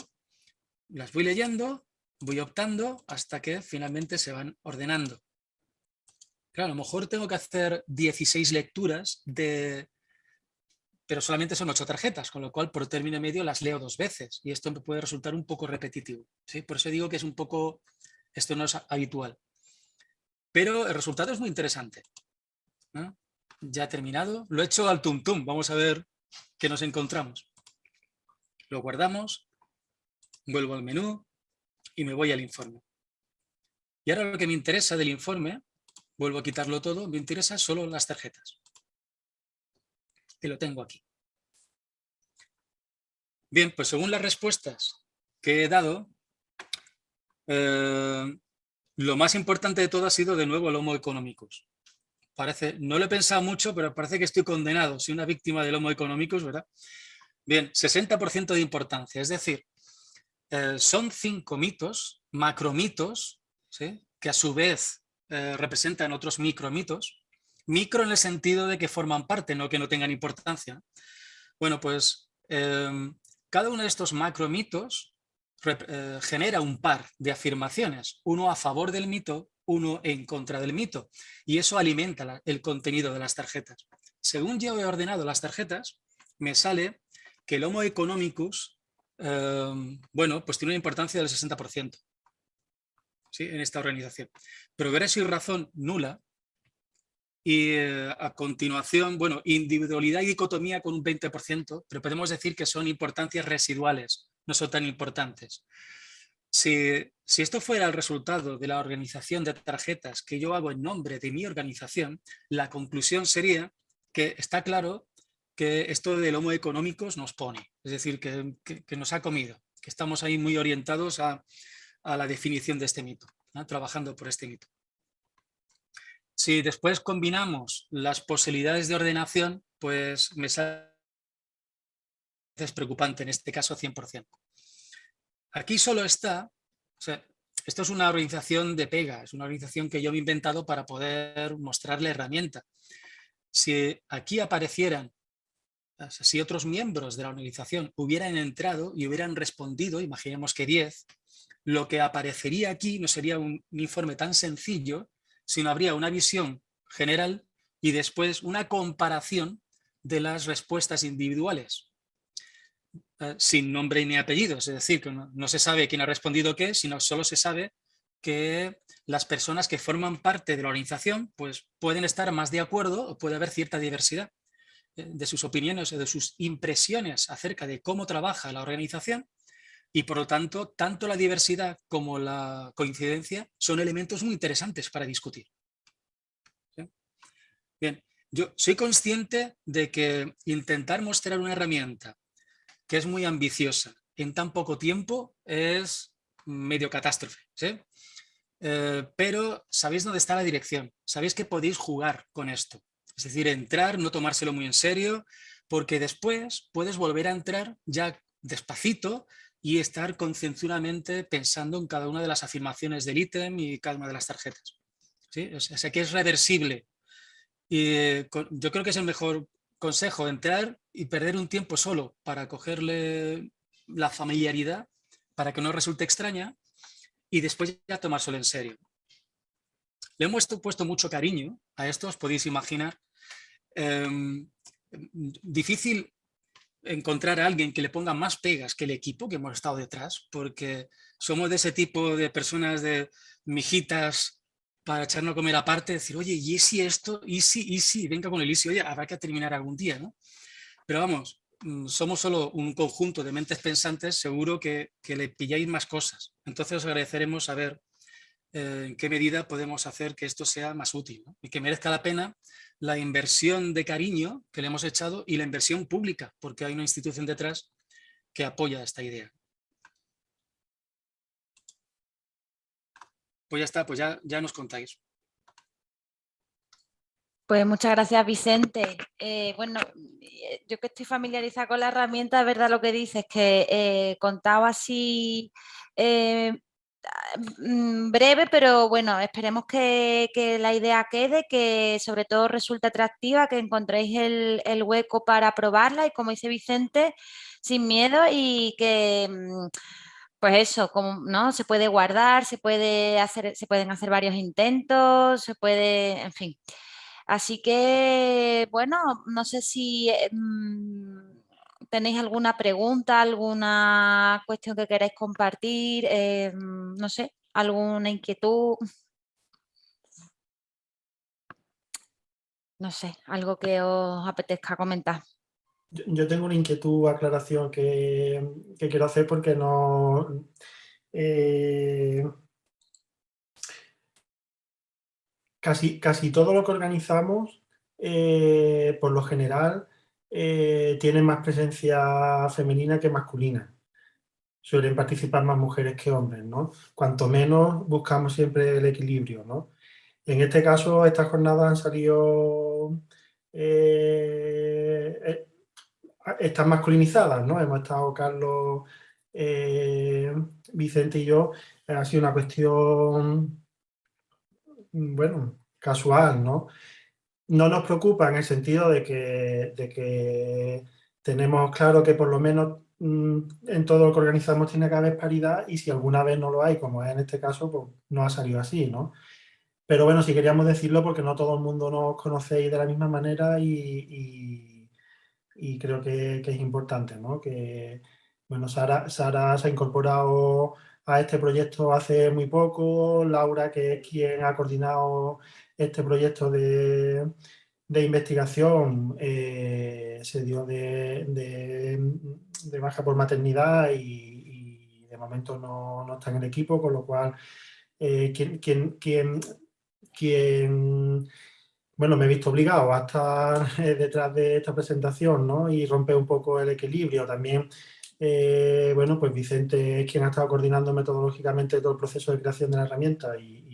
las voy leyendo, voy optando hasta que finalmente se van ordenando. Claro, a lo mejor tengo que hacer 16 lecturas de, pero solamente son ocho tarjetas, con lo cual por término medio las leo dos veces y esto puede resultar un poco repetitivo. ¿sí? Por eso digo que es un poco esto no es habitual. Pero el resultado es muy interesante. Ya he terminado. Lo he hecho al tum tum. Vamos a ver qué nos encontramos. Lo guardamos, vuelvo al menú y me voy al informe. Y ahora lo que me interesa del informe, vuelvo a quitarlo todo, me interesa solo las tarjetas. Que lo tengo aquí. Bien, pues según las respuestas que he dado, eh, lo más importante de todo ha sido de nuevo el Homo económicos. Parece, no lo he pensado mucho, pero parece que estoy condenado, soy una víctima del Homo económicos, ¿verdad? Bien, 60% de importancia, es decir, eh, son cinco mitos, macromitos, que a su vez eh, representan otros micromitos, micro en el sentido de que forman parte, no que no tengan importancia. Bueno, pues cada uno de estos macromitos eh, genera un par de afirmaciones, uno a favor del mito, uno en contra del mito, y eso alimenta el contenido de las tarjetas. Según yo he ordenado las tarjetas, me sale que el Homo economicus, em, bueno, pues tiene una importancia del 60% ¿sí? en esta organización. Progreso y razón nula, y eh, a continuación, bueno, individualidad y dicotomía con un 20%, pero podemos decir que son importancias residuales, no son tan importantes. Si, si, esto fuera el resultado de la organización de tarjetas que yo hago en nombre de mi organización, la conclusión sería que está claro que esto del homo económicos nos pone, es decir, que, nos ha comido, que estamos ahí muy orientados a la definición de este mito, trabajando por este mito. Si después combinamos las posibilidades de ordenación, pues me sale preocupante, en este caso 100%. Aquí solo está, esto es una organización de pega, es una organización que yo he inventado para poder mostrar la herramienta. Si aquí aparecieran, si otros miembros de la organización hubieran entrado y hubieran respondido, imaginemos que 10, lo que aparecería aquí no sería un informe tan sencillo, sino habría una visión general y después una comparación de las respuestas individuales. Eh, sin nombre ni apellidos, es decir, que no, se sabe quién ha respondido qué, sino solo se sabe que las personas que forman parte de la organización pues, pueden estar más de acuerdo o puede haber cierta diversidad eh, de sus opiniones o de sus impresiones acerca de cómo trabaja la organización y por lo tanto, tanto la diversidad como la coincidencia son elementos muy interesantes para discutir. Bien, yo soy consciente de que intentar mostrar una herramienta que es muy ambiciosa en tan poco tiempo es medio catástrofe. Eh, pero sabéis dónde está la dirección, sabéis que podéis jugar con esto. Es decir, entrar, no tomárselo muy en serio, porque después puedes volver a entrar ya despacito y estar concienzudamente pensando en cada una de las afirmaciones del ítem y cada una de las tarjetas. ¿Sí? O sea, que es reversible. Y eh, yo creo que es el mejor consejo, entrar y perder un tiempo solo para cogerle la familiaridad, para que no resulte extraña, y después ya tomárselo en serio. Le hemos puesto mucho cariño a esto, os podéis imaginar. Em, difícil encontrar a alguien que le ponga más pegas que el equipo que hemos estado detrás, porque somos de ese tipo de personas de mijitas para echarnos a comer aparte, decir, oye, ¿y si esto? ¿Y si? ¿Y si? Venga con el easy, oye, habrá que terminar algún día, ¿no? Pero vamos, mm, somos solo un conjunto de mentes pensantes, seguro que, le pilláis más cosas. Entonces os agradeceremos saber eh, en qué medida podemos hacer que esto sea más útil y que merezca la pena la inversión de cariño que le hemos echado y la inversión pública, porque hay una institución detrás que apoya esta idea. Pues ya está, pues ya, ya nos contáis. Pues muchas gracias, Vicente. Eh, bueno, eh, yo que estoy familiarizada con la herramienta, verdad lo que dices, que eh, contaba así mm, breve, pero bueno, esperemos que, la idea quede, que sobre todo resulte atractiva, que encontréis el, el, hueco para probarla y como dice Vicente, sin miedo y que mm, pues eso, como, ¿no? Se puede guardar, se, puede hacer, se pueden hacer varios intentos, se puede, en fin. Así que, bueno, no sé si eh, mm, tenéis alguna pregunta, alguna cuestión que queráis compartir, eh, no sé, alguna inquietud. No sé, algo que os apetezca comentar. Yo tengo una inquietud, aclaración que, quiero hacer porque no... Eh, casi, casi todo lo que organizamos, eh, por lo general, eh, tiene más presencia femenina que masculina. Suelen participar más mujeres que hombres, ¿no? Cuanto menos buscamos siempre el equilibrio, ¿no? En este caso, estas jornadas han salido están masculinizadas, ¿no? Hemos estado Carlos, eh, Vicente y yo, ha sido una cuestión, bueno, casual, ¿no? No nos preocupa en el sentido de que, de que tenemos claro que por lo menos mm, en todo lo que organizamos tiene que haber paridad y si alguna vez no lo hay, como es en este caso, pues no ha salido así, ¿no? Pero bueno, si queríamos decirlo porque no todo el mundo nos conocéis de la misma manera y y creo que, es importante, ¿no? Que, bueno, Sara, Sara se ha incorporado a este proyecto hace muy poco, Laura, que es quien ha coordinado este proyecto de, investigación, eh, se dio de, de, baja por maternidad y, de momento no, está en el equipo, con lo cual eh, quien, quien, quien, quien bueno, me he visto obligado a estar eh, detrás de esta presentación ¿no? y romper un poco el equilibrio. También, eh, bueno, pues Vicente es quien ha estado coordinando metodológicamente todo el proceso de creación de la herramienta y,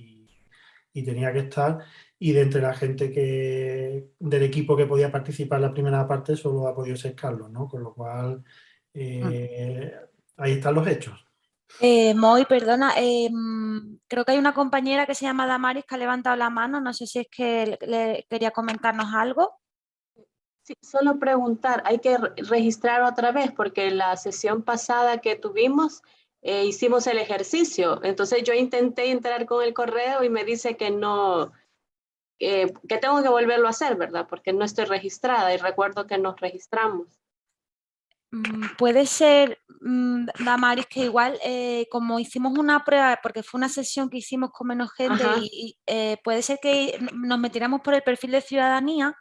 tenía que estar. Y de entre la gente que del equipo que podía participar en la primera parte solo ha podido ser Carlos, ¿no? Con lo cual Eh, ahí están los hechos. Eh, Moy, perdona, em, creo que hay una compañera que se llama Damaris que ha levantado la mano, no sé si es que le quería comentarnos algo. Sí, solo preguntar, hay que registrar otra vez porque en la sesión pasada que tuvimos eh, hicimos el ejercicio, entonces yo intenté entrar con el correo y me dice que no, que tengo que volverlo a hacer, ¿verdad? Porque no estoy registrada y recuerdo que nos registramos. Mm, puede ser, mm, Damaris, que igual eh, como hicimos una prueba, porque fue una sesión que hicimos con menos gente, y, eh, puede ser que nos metiéramos por el perfil de ciudadanía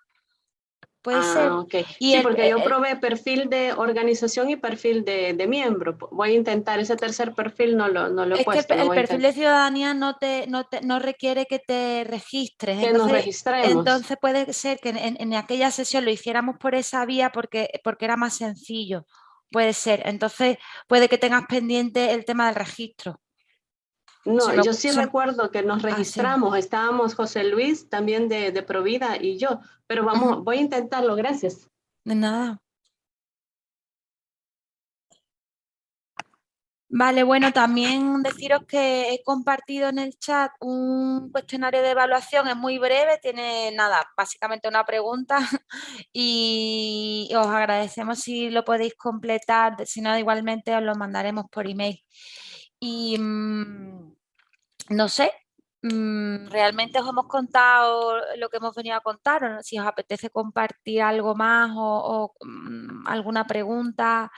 Puede ser. Ah, sí, porque yo probé perfil de organización y perfil de, miembro. Voy a intentar ese tercer perfil, no lo, no lo he es Que el perfil de ciudadanía no te, no te no requiere que te registres. Que nos registremos. Entonces puede ser que en, aquella sesión lo hiciéramos por esa vía porque, porque era más sencillo. Puede ser. Entonces puede que tengas pendiente el tema del registro. No, yo sí recuerdo que nos ah, registramos, estábamos José Luis también de, de Provida y yo, pero vamos, voy a intentarlo, gracias. De nada. Vale, bueno, también deciros que he compartido en el chat un cuestionario de evaluación, es muy breve, tiene nada, básicamente una pregunta [LAUGHS] y os agradecemos si lo podéis completar, si no igualmente os lo mandaremos por email. Y mm, no sé, mm, realmente os hemos contado lo que hemos venido a contar, si os apetece compartir algo más o, mm, alguna pregunta.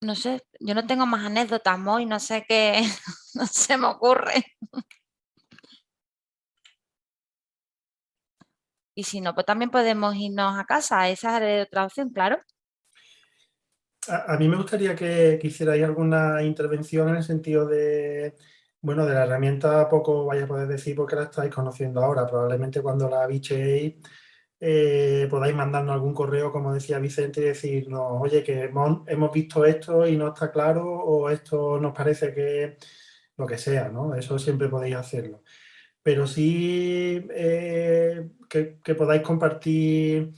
No sé, yo no tengo más anécdotas, Moy, no sé qué [LAUGHS] no se me ocurre. Y si no, pues también podemos irnos a casa, esa es otra opción, claro. A, mí me gustaría que, que hicierais alguna intervención en el sentido de, bueno, de la herramienta poco vaya a poder decir porque la estáis conociendo ahora. Probablemente cuando la bicheéis eh, podáis mandarnos algún correo, como decía Vicente, y decirnos, oye, que hemos, visto esto y no está claro, o esto nos parece que lo que sea, ¿no? Eso siempre podéis hacerlo. Pero sí eh, que podáis compartir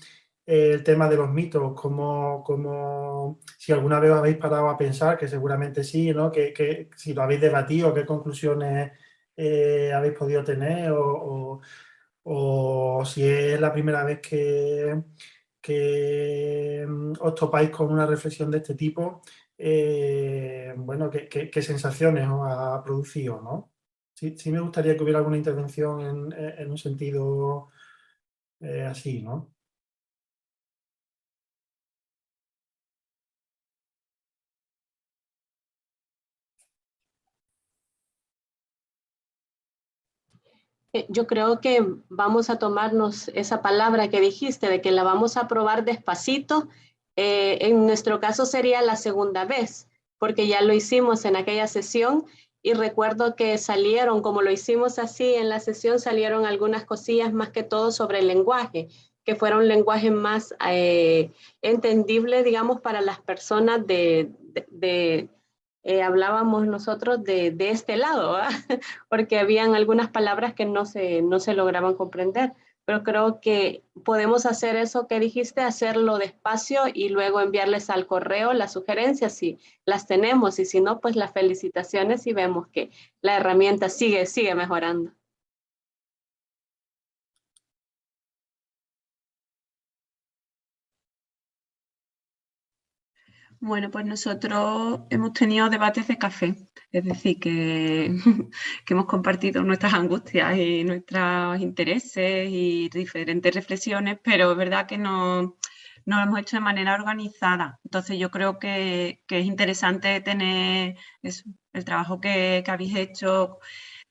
el tema de los mitos, como, como si alguna vez habéis parado a pensar, que seguramente sí, ¿no? que, si lo habéis debatido, qué conclusiones eh, habéis podido tener o, si es la primera vez que, que mm, os topáis con una reflexión de este tipo, eh, bueno, ¿qué, sensaciones os ha producido, ¿no? Sí, sí, me gustaría que hubiera alguna intervención en, un sentido eh, así, ¿no? Yo creo que vamos a tomarnos esa palabra que dijiste, de que la vamos a probar despacito. Eh, en nuestro caso sería la segunda vez, porque ya lo hicimos en aquella sesión y recuerdo que salieron, como lo hicimos así en la sesión, salieron algunas cosillas más que todo sobre el lenguaje, que fuera un lenguaje más eh, entendible, digamos, para las personas de eh, hablábamos nosotros de, este lado, [LAUGHS] porque habían algunas palabras que no se, no se lograban comprender. Pero creo que podemos hacer eso que dijiste, hacerlo despacio y luego enviarles al correo las sugerencias si las tenemos y si no, pues las felicitaciones y vemos que la herramienta sigue, sigue mejorando. Bueno, pues nosotros hemos tenido debates de café, es decir, [LAUGHS] que, hemos compartido nuestras angustias y nuestros intereses y diferentes reflexiones, pero es verdad que no, lo hemos hecho de manera organizada. Entonces yo creo que, es interesante tener el trabajo que, habéis hecho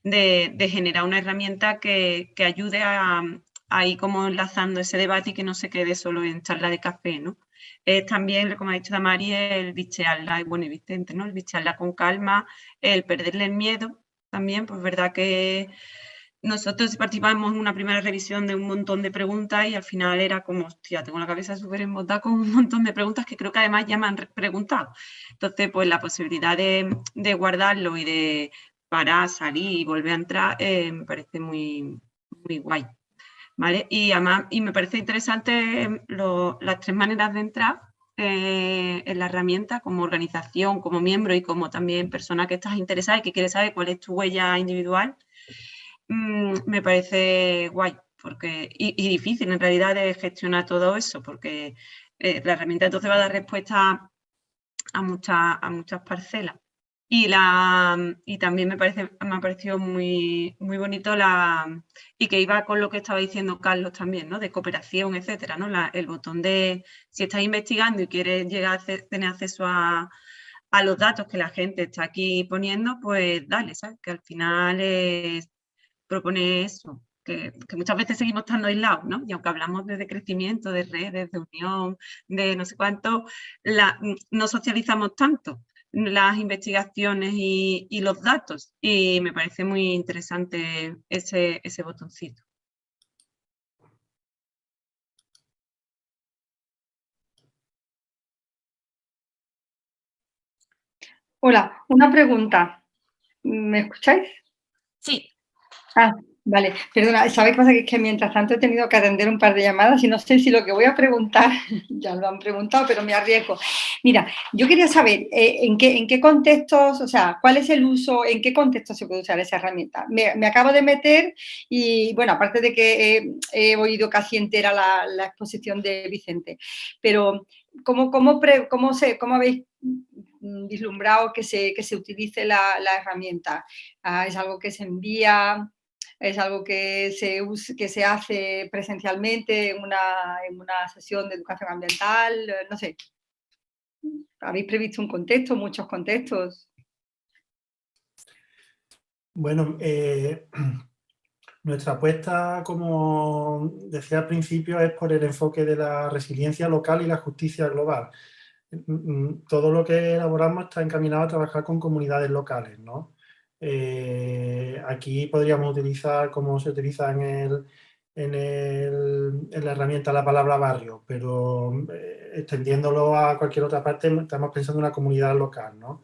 de, generar una herramienta que, ayude a, a, ir como enlazando ese debate y que no se quede solo en charla de café, ¿no? Es también, como ha dicho Damari, el bichearla, bueno, y Vicente, ¿no? El bichearla con calma, el perderle el miedo también, pues verdad que nosotros participamos en una primera revisión de un montón de preguntas y al final era como, hostia, tengo la cabeza súper embotada con un montón de preguntas que creo que además ya me han preguntado. Entonces, pues la posibilidad de, guardarlo y de parar, salir y volver a entrar eh, me parece muy, muy guay. Y además, y me parece interesante em, las tres maneras de entrar, eh, en la herramienta como organización, como miembro y como también persona que estás interesada y que quiere saber cuál es tu huella individual, mm, me parece guay porque, y, difícil en realidad de gestionar todo eso, porque eh, la herramienta entonces va a dar respuesta a, muchas, a muchas parcelas. Y, la, y también me, parece, me ha parecido muy, muy bonito la, y que iba con lo que estaba diciendo Carlos también, ¿no? de cooperación, etcétera, ¿no? el botón de si estás investigando y quieres llegar a tener acceso a, a, los datos que la gente está aquí poniendo, pues dale, ¿sabes? Que al final es, propone eso, que, muchas veces seguimos estando aislados, ¿no? Y aunque hablamos de, crecimiento, de redes, de unión, de no sé cuánto, no socializamos tanto las investigaciones y, los datos y me parece muy interesante ese, ese botoncito. Hola, una pregunta. ¿Me escucháis? Sí. Ah, Vale, perdona, ¿sabes qué pasa? Que es que mientras tanto he tenido que atender un par de llamadas y no sé si lo que voy a preguntar, [LAUGHS] ya lo han preguntado, pero me arriesgo. Mira, yo quería saber eh, en, qué, en qué contextos, o sea, cuál es el uso, en qué contexto se puede usar esa herramienta. Me, acabo de meter y, bueno, aparte de que he, oído casi entera la, exposición de Vicente, pero ¿cómo, cómo, cómo, se, cómo habéis vislumbrado que se, que se utilice la, herramienta? Ah, ¿Es algo que se envía? Es algo que se, que se hace presencialmente en una, en una sesión de educación ambiental, eh, no sé. ¿Habéis previsto un contexto, muchos contextos? Bueno, eh, [CLEARS THROAT] nuestra apuesta, como decía al principio, es por el enfoque de la resiliencia local y la justicia global. Mm, mm, todo lo que elaboramos está encaminado a trabajar con comunidades locales, ¿no? Eh, aquí podríamos utilizar, como se utiliza en, el, en, el, en la herramienta la palabra barrio, pero eh, extendiéndolo a cualquier otra parte estamos pensando en una comunidad local, ¿no?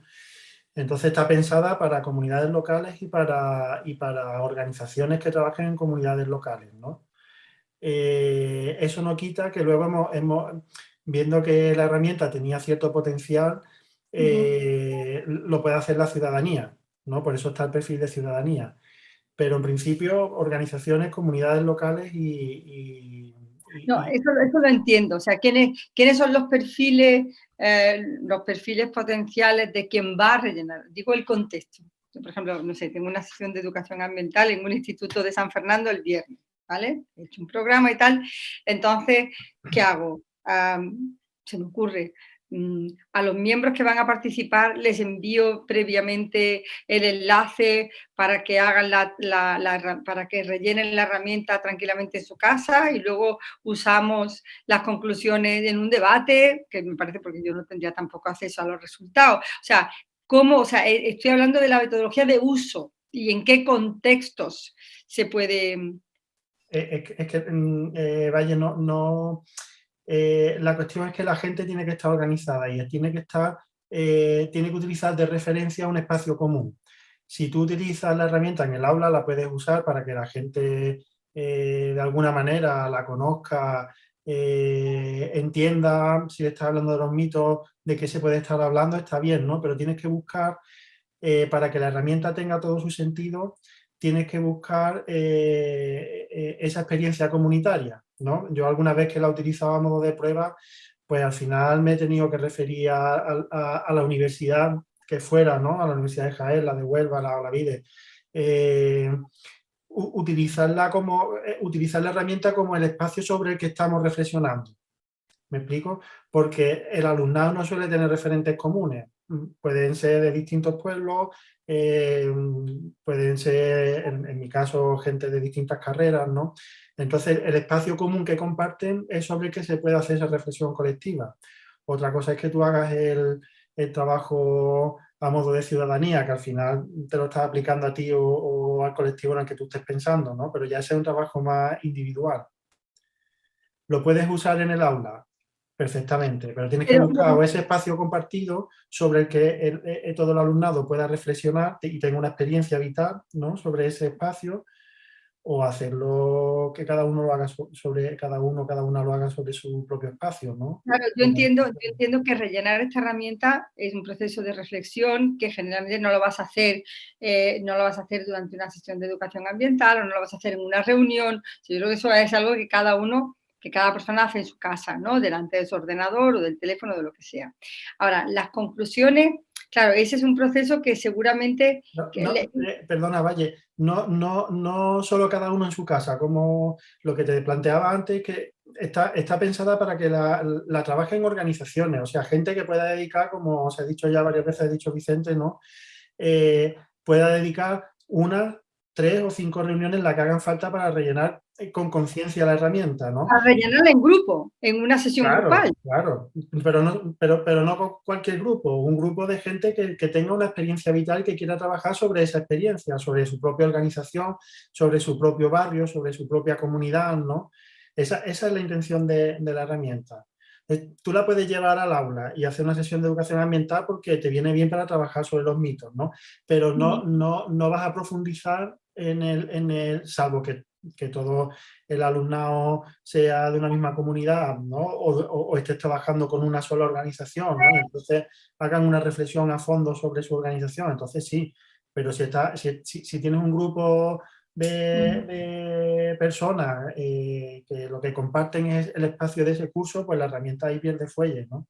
Entonces está pensada para comunidades locales y para, y para organizaciones que trabajen en comunidades locales, ¿no? Eh, eso no quita que luego hemos, hemos, viendo que la herramienta tenía cierto potencial, lo puede hacer la ciudadanía. Por eso está el perfil de ciudadanía. Pero en principio, organizaciones, comunidades locales y... no, eso, lo entiendo. O sea, ¿quiénes, quiénes son los perfiles, eh, los perfiles potenciales de quien va a rellenar? Digo el contexto. por ejemplo, no sé, tengo una sesión de educación ambiental en un instituto de San Fernando el viernes, ¿vale? He hecho un programa y tal. Entonces, ¿qué hago? se me ocurre, a los miembros que van a participar les envío previamente el enlace para que hagan la, para que rellenen la herramienta tranquilamente en su casa y luego usamos las conclusiones en un debate, que me parece porque yo no tendría tampoco acceso a los resultados. O sea, ¿cómo? O sea, eh, estoy hablando de la metodología de uso y en qué contextos se puede... Eh, es que, mm, eh, vaya, no eh, la cuestión es que la gente tiene que estar organizada y tiene que, estar, eh, tiene que utilizar de referencia un espacio común. Si tú utilizas la herramienta en el aula, la puedes usar para que la gente eh, de alguna manera la conozca, entienda, si estás hablando de los mitos, de qué se puede estar hablando, está bien, ¿no? Pero tienes que buscar, para que la herramienta tenga todo su sentido, tienes que buscar esa experiencia comunitaria. Yo alguna vez que la utilizaba a modo de prueba, pues al final me he tenido que referir a, la universidad que fuera, ¿no? A la Universidad de Jaén, la de Huelva, la Olavide. Eh, utilizarla como, eh, utilizar la herramienta como el espacio sobre el que estamos reflexionando. ¿Me explico? Porque el alumnado no suele tener referentes comunes. Pueden ser de distintos pueblos, eh, pueden ser, en, mi caso, gente de distintas carreras, ¿no? Entonces, el espacio común que comparten es sobre el que se puede hacer esa reflexión colectiva. Otra cosa es que tú hagas el, trabajo a modo de ciudadanía, que al final te lo estás aplicando a ti o, al colectivo en el que tú estés pensando, ¿no? Pero ya es un trabajo más individual. ¿Lo puedes usar en el aula? Perfectamente, pero tienes que buscar ese espacio compartido sobre el que todo el alumnado pueda reflexionar y tenga una experiencia vital ¿no? sobre ese espacio o hacerlo que cada uno lo haga sobre cada uno, cada una lo haga sobre su propio espacio, ¿no? Claro, yo entiendo, yo entiendo que rellenar esta herramienta es un proceso de reflexión que generalmente no lo vas a hacer, eh, no lo vas a hacer durante una sesión de educación ambiental o no lo vas a hacer en una reunión. Yo creo que eso es algo que cada uno que cada persona hace en su casa, ¿no? Delante de su ordenador o del teléfono, de lo que sea. Ahora, las conclusiones, claro, ese es un proceso que seguramente... Eh, perdona, Valle, no, no, no solo cada uno en su casa, como lo que te planteaba antes, que está, está pensada para que la, la trabaje en organizaciones, o sea, gente que pueda dedicar, como os he dicho ya varias veces, ha dicho Vicente, ¿no? Eh, pueda dedicar una, tres o cinco reuniones en las que hagan falta para rellenar con conciencia la herramienta, ¿no? A rellenarla en grupo, en una sesión grupal. Claro, pero no, pero, pero no con cualquier grupo, un grupo de gente que, que, tenga una experiencia vital que quiera trabajar sobre esa experiencia, sobre su propia organización, sobre su propio barrio, sobre su propia comunidad, ¿no? Esa, esa es la intención de, de la herramienta. Eh, tú la puedes llevar al aula y hacer una sesión de educación ambiental porque te viene bien para trabajar sobre los mitos, ¿no? Pero no, no, no vas a profundizar en el, en el salvo que que todo el alumnado sea de una misma comunidad ¿no? o, o, estés trabajando con una sola organización, ¿no? entonces hagan una reflexión a fondo sobre su organización, entonces sí, pero si, está, si, si, tienes un grupo de, de personas eh, que lo que comparten es el espacio de ese curso, pues la herramienta ahí pierde fuelle, ¿no?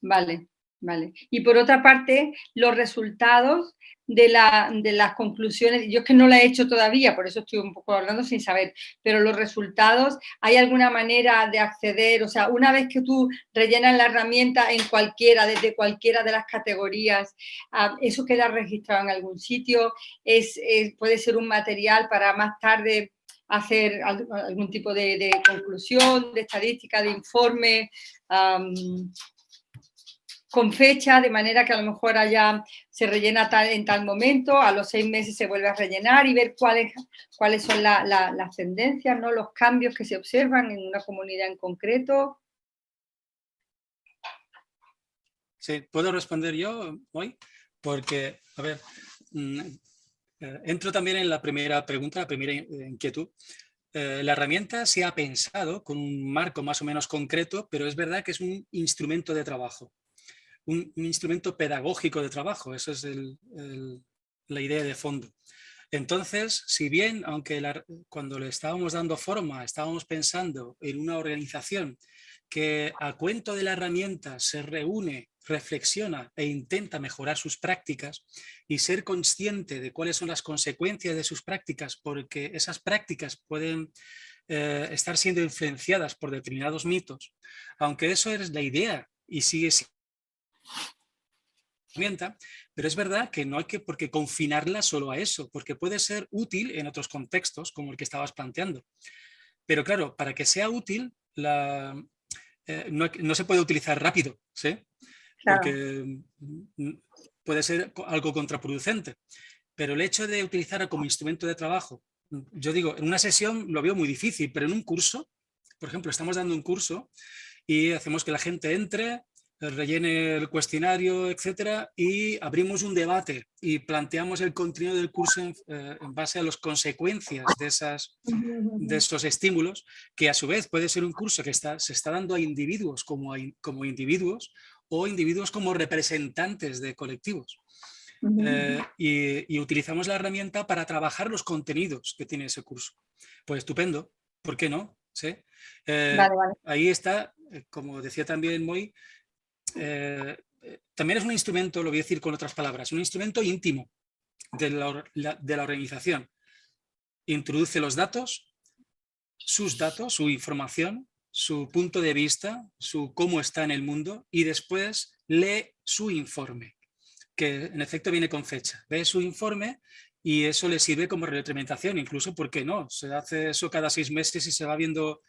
Vale, vale. Y por otra parte, los resultados de, la, de, las conclusiones, yo es que no la he hecho todavía, por eso estoy un poco hablando sin saber, pero los resultados, ¿hay alguna manera de acceder? O sea, una vez que tú rellenas la herramienta en cualquiera, desde cualquiera de las categorías, ah, ¿eso queda registrado en algún sitio? ¿Es, puede ser un material para más tarde hacer algún tipo de, de conclusión, de estadística, de informe, um, con fecha, de manera que a lo mejor allá se rellena tal, en tal momento, a los seis meses se vuelve a rellenar y ver cuáles, cuáles son la, la, las tendencias, ¿no? los cambios que se observan en una comunidad en concreto. Sí, ¿puedo responder yo hoy? Porque, a ver, mm, eh, entro también en la primera pregunta, la primera inquietud. Eh, la herramienta se ha pensado con un marco más o menos concreto, pero es verdad que es un instrumento de trabajo un, instrumento pedagógico de trabajo, esa es la idea de fondo. Entonces, si bien, aunque cuando le estábamos dando forma, estábamos pensando en una organización que a cuento de la herramienta se reúne, reflexiona e intenta mejorar sus prácticas y ser consciente de cuáles son las consecuencias de sus prácticas, porque esas prácticas pueden eh, estar siendo influenciadas por determinados mitos, aunque eso es la idea y sigue pero es verdad que no hay que por qué confinarla solo a eso, porque puede ser útil en otros contextos, como el que estabas planteando. Pero claro, para que sea útil, la, eh, no, no, se puede utilizar rápido, ¿sí? Claro. Porque puede ser algo contraproducente. Pero el hecho de utilizarla como instrumento de trabajo, yo digo, en una sesión lo veo muy difícil, pero en un curso, por ejemplo, estamos dando un curso y hacemos que la gente entre, rellene el cuestionario, etcétera, y abrimos un debate y planteamos el contenido del curso en, eh, en, base a las consecuencias de, esas, de esos estímulos, que a su vez puede ser un curso que está, se está dando a individuos como, a, como individuos o individuos como representantes de colectivos. Eh, y, y, utilizamos la herramienta para trabajar los contenidos que tiene ese curso. Pues estupendo, ¿por qué no? ¿Sí? Eh, vale, vale. Ahí está, eh, como decía también Moy, eh, también es un instrumento, lo voy a decir con otras palabras, un instrumento íntimo de la, organización. Introduce los datos, sus datos, su información, su punto de vista, su cómo está en el mundo y después lee su informe, que en efecto viene con fecha. Ve su informe y eso le sirve como retroalimentación, incluso, ¿por qué no? Se hace eso cada seis meses y se va viendo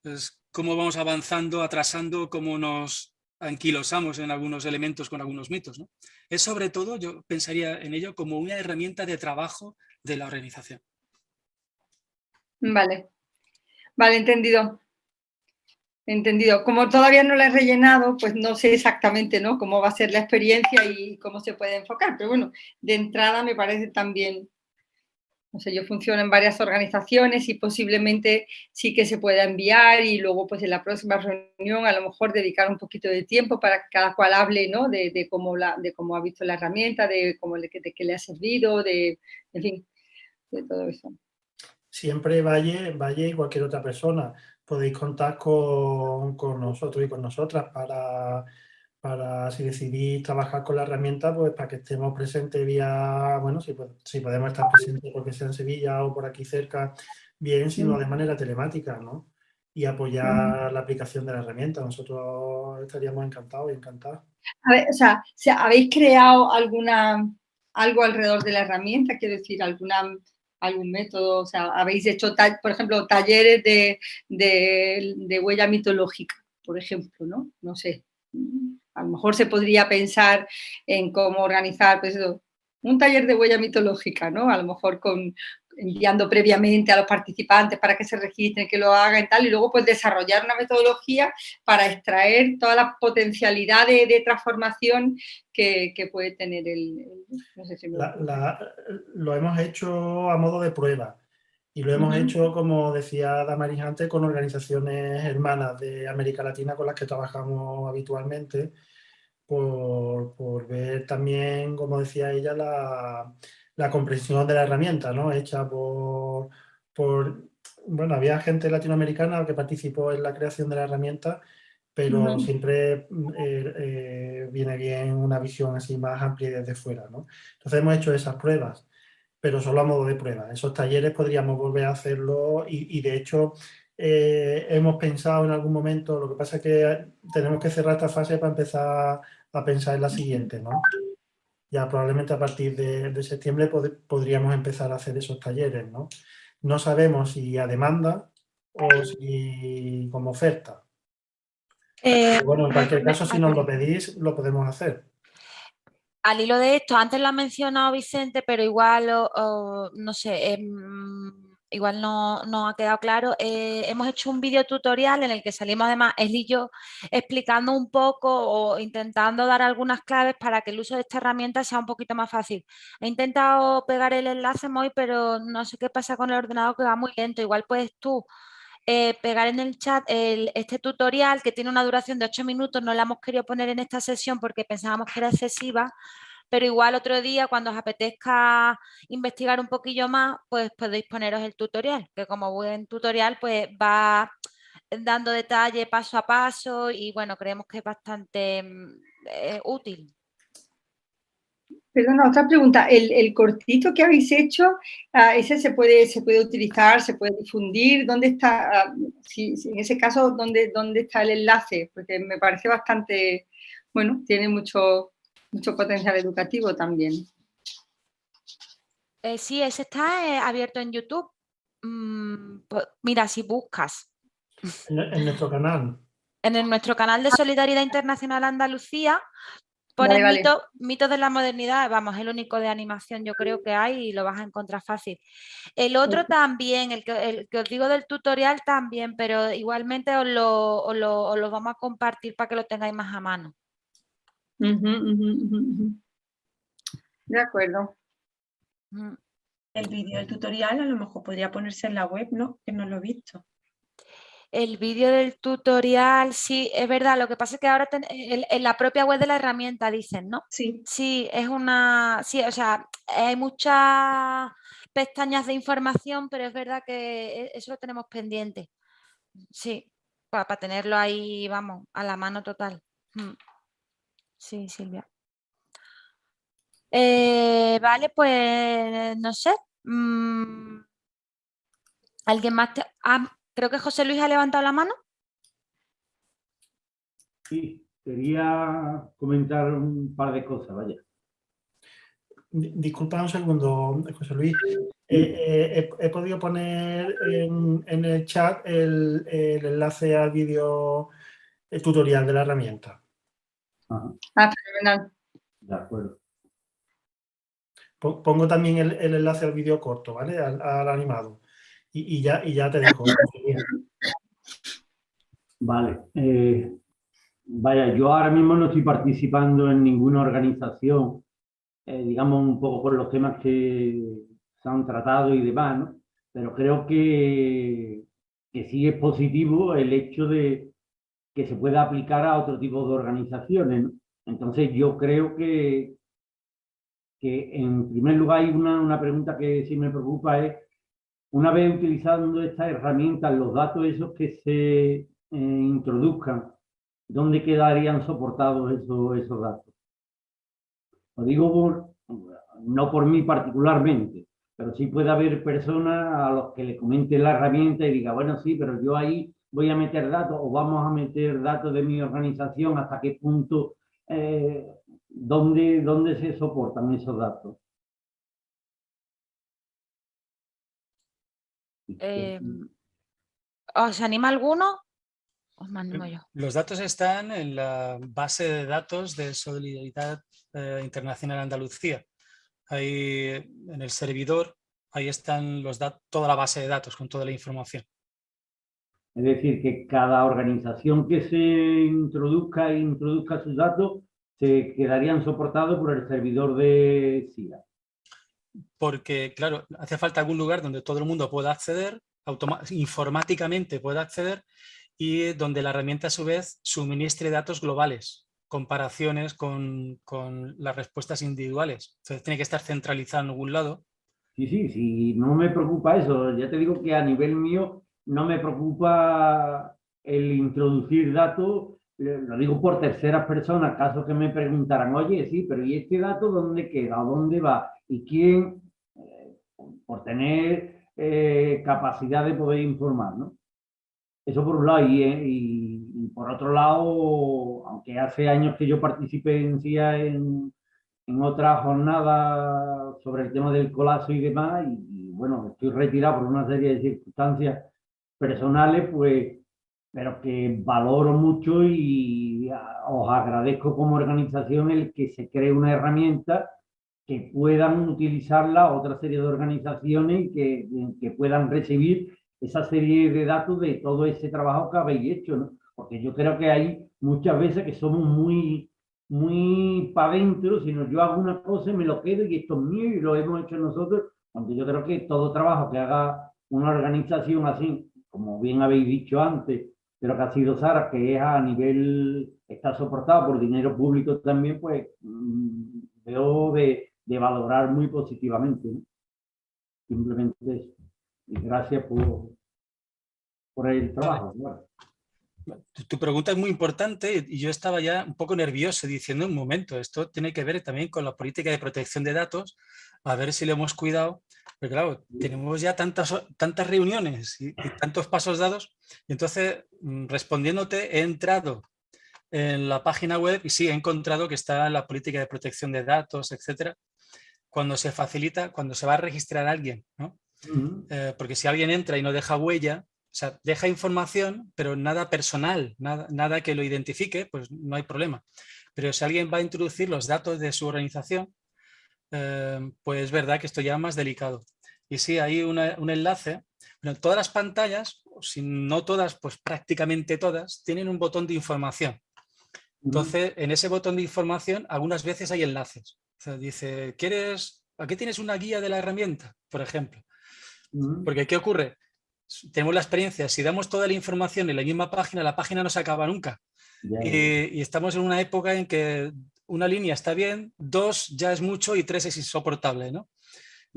pues, cómo vamos avanzando, atrasando, cómo nos anquilosamos en algunos elementos con algunos mitos. Es sobre todo, yo pensaría en ello como una herramienta de trabajo de la organización. Vale, vale, entendido. Entendido. Como todavía no la he rellenado, pues no sé exactamente ¿no? cómo va a ser la experiencia y cómo se puede enfocar, pero bueno, de entrada me parece también no sé, yo funciono en varias organizaciones y posiblemente sí que se pueda enviar y luego pues en la próxima reunión a lo mejor dedicar un poquito de tiempo para que cada cual hable, ¿no? De, cómo, la, de cómo ha visto la herramienta, de, cómo de, qué le ha servido, de, en fin, de todo eso. Siempre Valle, Valle y cualquier otra persona podéis contar con, con nosotros y con nosotras para para si decidís trabajar con la herramienta, pues para que estemos presentes vía, bueno, si, si podemos estar presentes porque sea en Sevilla o por aquí cerca, bien, sino de manera telemática, ¿no? Y apoyar la aplicación de la herramienta. Nosotros estaríamos encantados y encantados. A ver, o sea, ¿habéis creado alguna, algo alrededor de la herramienta? Quiero decir, alguna, algún método, o sea, habéis hecho, por ejemplo, talleres de, de, de huella mitológica, por ejemplo, ¿no? No sé a lo mejor se podría pensar en cómo organizar pues un taller de huella mitológica, ¿no? A lo mejor con, enviando previamente a los participantes para que se registren, que lo hagan y tal, y luego pues desarrollar una metodología para extraer toda la potencialidad de, transformación que, puede tener el... lo hemos hecho a modo de prueba y lo hemos hecho, como decía Damaris antes, con organizaciones hermanas de América Latina con las que trabajamos habitualmente, por, ver también, como decía ella, la, la, comprensión de la herramienta, ¿no? Hecha por, por, Bueno, había gente latinoamericana que participó en la creación de la herramienta, pero siempre eh, eh, viene bien una visión así más amplia desde fuera, ¿no? Entonces hemos hecho esas pruebas pero solo a modo de prueba. Esos talleres podríamos volver a hacerlo y, de hecho eh, hemos pensado en algún momento, lo que pasa es que tenemos que cerrar esta fase para empezar a pensar en la siguiente, ¿no? Ya probablemente a partir de, septiembre podríamos empezar a hacer esos talleres, ¿no? No sabemos si a demanda o si como oferta. Eh, bueno, en cualquier caso, si nos lo pedís, lo podemos hacer al hilo de esto, antes lo ha mencionado Vicente, pero igual, no sé, em, igual no, ha quedado claro. Eh, hemos hecho un video tutorial en el que salimos además él y yo explicando un poco o intentando dar algunas claves para que el uso de esta herramienta sea un poquito más fácil. He intentado pegar el enlace muy, pero no sé qué pasa con el ordenador que va muy lento. Igual puedes tú eh, pegar en el chat este tutorial que tiene una duración de 8 minutos, no la hemos querido poner en esta sesión porque pensábamos que era excesiva, pero igual otro día cuando os apetezca investigar un poquillo más, pues podéis poneros el tutorial, que como buen tutorial pues va dando detalle paso a paso y bueno, creemos que es bastante mm, eh, útil. Perdona, otra pregunta. El, cortito que habéis hecho, ah, ese se puede, se puede utilizar, se puede difundir. ¿Dónde está, ah, si, en ese caso, ¿dónde, dónde está el enlace? Porque me parece bastante, bueno, tiene mucho, mucho potencial educativo también. Eh, sí, ese está eh, abierto en YouTube. Mm, pues, mira, si buscas. En, nuestro canal. En nuestro canal de Solidaridad Internacional Andalucía, Pone mitos de la modernidad, vamos, es el único de animación yo creo que hay y lo vas a encontrar fácil. El otro también, el que, os digo del tutorial también, pero igualmente os lo, vamos a compartir para que lo tengáis más a mano. De acuerdo. El vídeo del tutorial a lo mejor podría ponerse en la web, ¿no? Que no lo he visto. El vídeo del tutorial, sí, es verdad. Lo que pasa es que ahora en, la propia web de la herramienta dicen, ¿no? Sí. Sí, es una... Sí, o sea, hay muchas pestañas de información, pero es verdad que e, eso lo tenemos pendiente. Sí, para, tenerlo ahí, vamos, a la mano total. Mm. Sí, Silvia. Eh, vale, pues no sé. Mm. ¿Alguien más? Te... Ah, Creo que José Luis ha levantado la mano. Sí, quería comentar un par de cosas, vaya. Disculpa un segundo, José Luis. Eh, eh, he, podido poner en, el chat el, enlace al vídeo tutorial de la herramienta. Ah, fenomenal. De acuerdo. Pongo también el, enlace al vídeo corto, ¿vale? al animado y, ya, y ya te dejo. [LAUGHS] Vale. Eh, vaya, yo ahora mismo no estoy participando en ninguna organización, eh, digamos un poco por los temas que se han tratado y demás, ¿no? Pero creo que, que sí es positivo el hecho de que se pueda aplicar a otro tipo de organizaciones. Entonces yo creo que, que en primer lugar hay una, una pregunta que sí me preocupa es, una vez utilizando estas herramientas, los datos esos que se eh, introduzcan, ¿dónde quedarían soportados esos, esos datos? Lo digo por, no por mí particularmente, pero sí puede haber personas a los que le comente la herramienta y diga, bueno, sí, pero yo ahí voy a meter datos o vamos a meter datos de mi organización, hasta qué punto eh, ¿dónde, se soportan esos datos? Em, ¿Os anima alguno? Os mando yo. Los datos están en la base de datos de Solidaridad eh, Internacional Andalucía. Ahí en el servidor, ahí están los toda la base de datos con toda la información. Es decir, que cada organización que se introduzca e introduzca sus datos se quedarían soportados por el servidor de SIDA. Porque, claro, hace falta algún lugar donde todo el mundo pueda acceder, informáticamente pueda acceder y donde la herramienta a su vez suministre datos globales, comparaciones con, con las respuestas individuales. Entonces tiene que estar centralizado en algún lado. Sí, sí, sí, no me preocupa eso. Ya te digo que a nivel mío no me preocupa el introducir datos, lo digo por terceras personas, caso que me preguntaran, oye, sí, pero ¿y este dato dónde queda? ¿A dónde va? ¿Y quién? Eh, por tener eh, capacidad de poder informar, ¿no? Eso por un lado. Y, eh, y, por otro lado, aunque hace años que yo participé en CIA en, otra jornada sobre el tema del colapso y demás, y, y bueno, estoy retirado por una serie de circunstancias personales, pues, pero que valoro mucho y os agradezco como organización el que se cree una herramienta que puedan utilizarla otra serie de organizaciones que puedan recibir esa serie de datos de todo ese trabajo que habéis hecho, ¿no? Porque yo creo que hay muchas veces que somos muy, muy para adentro, sino yo hago una cosa y me lo quedo y esto es mío y lo hemos hecho nosotros, aunque yo creo que todo trabajo que haga una organización así como bien habéis dicho antes, pero que ha sido Sara, que es a nivel, está soportado por dinero público también, pues mm, veo de, valorar muy positivamente. Simplemente eso. Y gracias por, por el trabajo. Tu pregunta es muy importante y yo estaba ya un poco nervioso diciendo un momento, esto tiene que ver también con la política de protección de datos, a ver si lo hemos cuidado pero claro, tenemos ya tantas, tantas reuniones y, tantos pasos dados, y entonces mm, respondiéndote he entrado en la página web y sí he encontrado que está la política de protección de datos, etcétera, cuando se facilita, cuando se va a registrar a alguien, ¿no? Eh, porque si alguien entra y no deja huella, o sea, deja información, pero nada personal, nada, nada que lo identifique, pues no hay problema. Pero si alguien va a introducir los datos de su organización, Em, pues es verdad que esto ya es más delicado. Y sí, hay un enlace. Bueno, todas las pantallas, si no todas, pues prácticamente todas, tienen un botón de información. Entonces, en ese botón de información, algunas veces hay enlaces. O sea, dice, ¿quieres, aquí tienes una guía de la herramienta? Por ejemplo. Porque, ¿qué ocurre? Tenemos la experiencia, si damos toda la información en la misma página, la página no se acaba nunca. y, estamos en una época en que una línea está bien, dos ya es mucho y tres es insoportable, ¿no?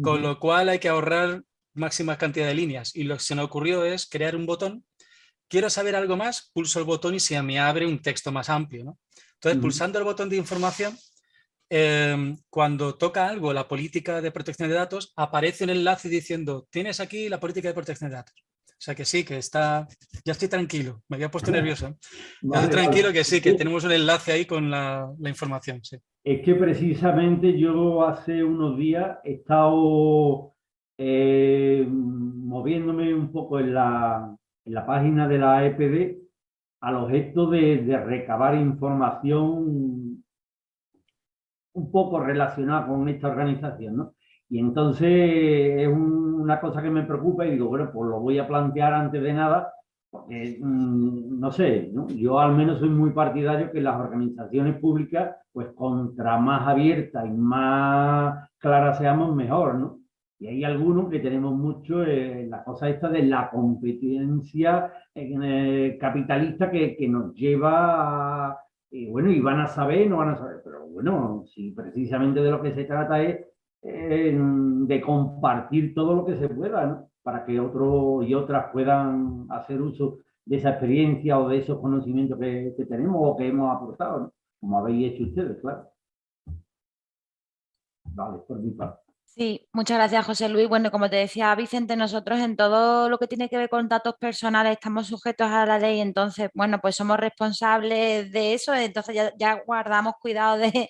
Con lo cual hay que ahorrar máxima cantidad de líneas. Y lo que se me ocurrió es crear un botón. Quiero saber algo más, pulso el botón y se me abre un texto más amplio, ¿no? Entonces, pulsando el botón de información, em, cuando toca algo, la política de protección de datos, aparece un enlace diciendo, tienes aquí la política de protección de datos. O sea que sí, que está... Ya estoy tranquilo, me había puesto nervioso. estoy tranquilo que sí, que tenemos un enlace ahí con la, información. Sí. Es que precisamente yo hace unos días he estado eh, moviéndome un poco en la, en la, página de la EPD al objeto de, de recabar información un poco relacionada con esta organización, ¿no? Y entonces es una cosa que me preocupa y digo, bueno, pues lo voy a plantear antes de nada, porque mm, no sé, yo al menos soy muy partidario que las organizaciones públicas, pues contra más abiertas y más claras seamos, mejor, ¿no? Y hay algunos que tenemos mucho en la cosa esta de la competencia eh, capitalista que, que, nos lleva a, y bueno, y van a saber, no van a saber, pero bueno, si precisamente de lo que se trata es de compartir todo lo que se pueda, para que otros y otras puedan hacer uso de esa experiencia o de esos conocimientos que, que tenemos o que hemos aportado, como habéis hecho ustedes, claro. Vale, por mi parte. Sí, muchas gracias José Luis. Bueno, como te decía Vicente, nosotros en todo lo que tiene que ver con datos personales estamos sujetos a la ley, entonces, bueno, pues somos responsables de eso, entonces ya, guardamos cuidado de,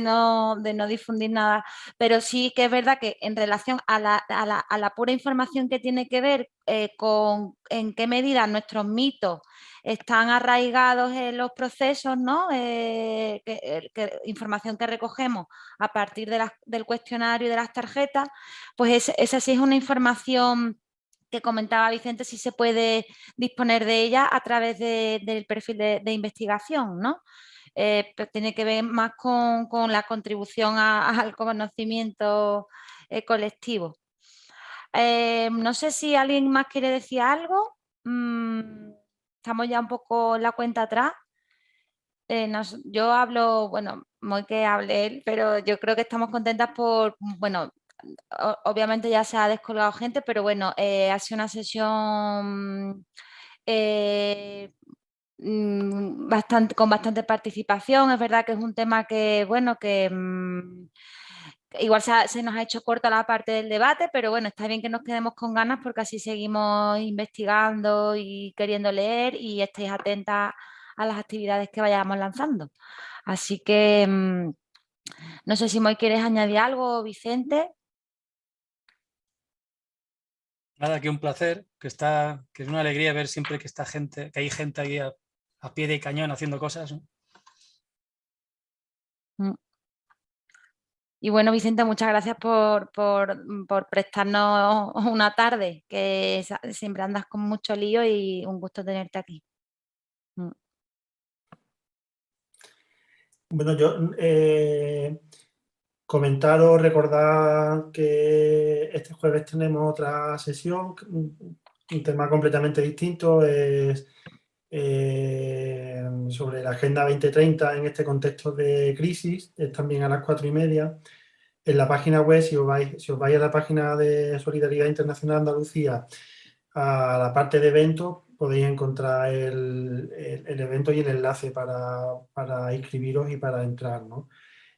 no, de, no, difundir nada, pero sí que es verdad que en relación a la, a la, pura información que tiene que ver eh, con en qué medida nuestros mitos están arraigados en los procesos, ¿no? Eh, información que recogemos a partir del cuestionario y de las tarjetas, pues esa sí es una información que comentaba Vicente, si se puede disponer de ella a través del perfil de, investigación, ¿no? Eh, tiene que ver más con, la contribución [LAUGHS] al conocimiento eh, colectivo. no sé si alguien más quiere decir algo. Mm, estamos ya un poco la cuenta atrás. Eh, yo hablo, bueno, muy que hable él, pero yo creo que estamos contentas por, bueno, obviamente ya se ha descolgado gente, pero bueno, eh, ha sido una sesión eh, mm, bastante, con bastante participación. Es verdad que es un tema que, bueno, que... Mm, igual se, nos ha hecho corta la parte del debate, pero bueno, está bien que nos quedemos con ganas porque así seguimos investigando y queriendo leer y estéis atentas a las actividades que vayamos lanzando. Así que mm, no sé si Moy quieres añadir algo, Vicente. Nada, que un placer, que está, que es una alegría ver siempre que está gente, que hay gente ahí a, pie de cañón haciendo cosas. Y bueno, Vicente, muchas gracias por, prestarnos [LAUGHS] una tarde, que siempre andas con mucho lío y un gusto tenerte aquí. Mm. Bueno, yo eh, comentar o recordar que este jueves tenemos otra sesión, un tema completamente distinto, es eh, sobre la Agenda 2030 en este contexto de crisis, es también a las cuatro y media. En la página web, si os vais, si os vais a la página de Solidaridad Internacional Andalucía, a la parte de eventos, podéis encontrar el, el, evento y el enlace para, para, inscribiros y para entrar. ¿no?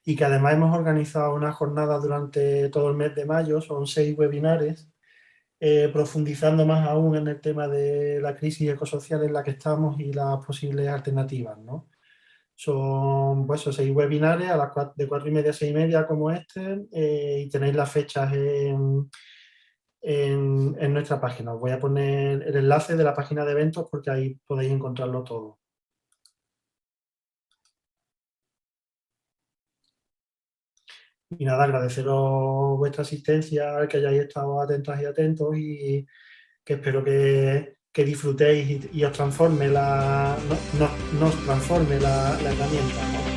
Y que además hemos organizado una jornada durante todo el mes de mayo, son seis webinares, eh, profundizando más aún en el tema de la crisis ecosocial en la que estamos y las posibles alternativas. ¿no? Son pues, seis webinares a las de cuatro y media a seis y media como este eh, y tenéis las fechas en, en, nuestra página. Os voy a poner el enlace de la página de eventos porque ahí podéis encontrarlo todo. Y nada, agradeceros vuestra asistencia, que hayáis estado atentas y atentos y que espero que, disfrutéis y, os transforme la, no, nos transforme la herramienta.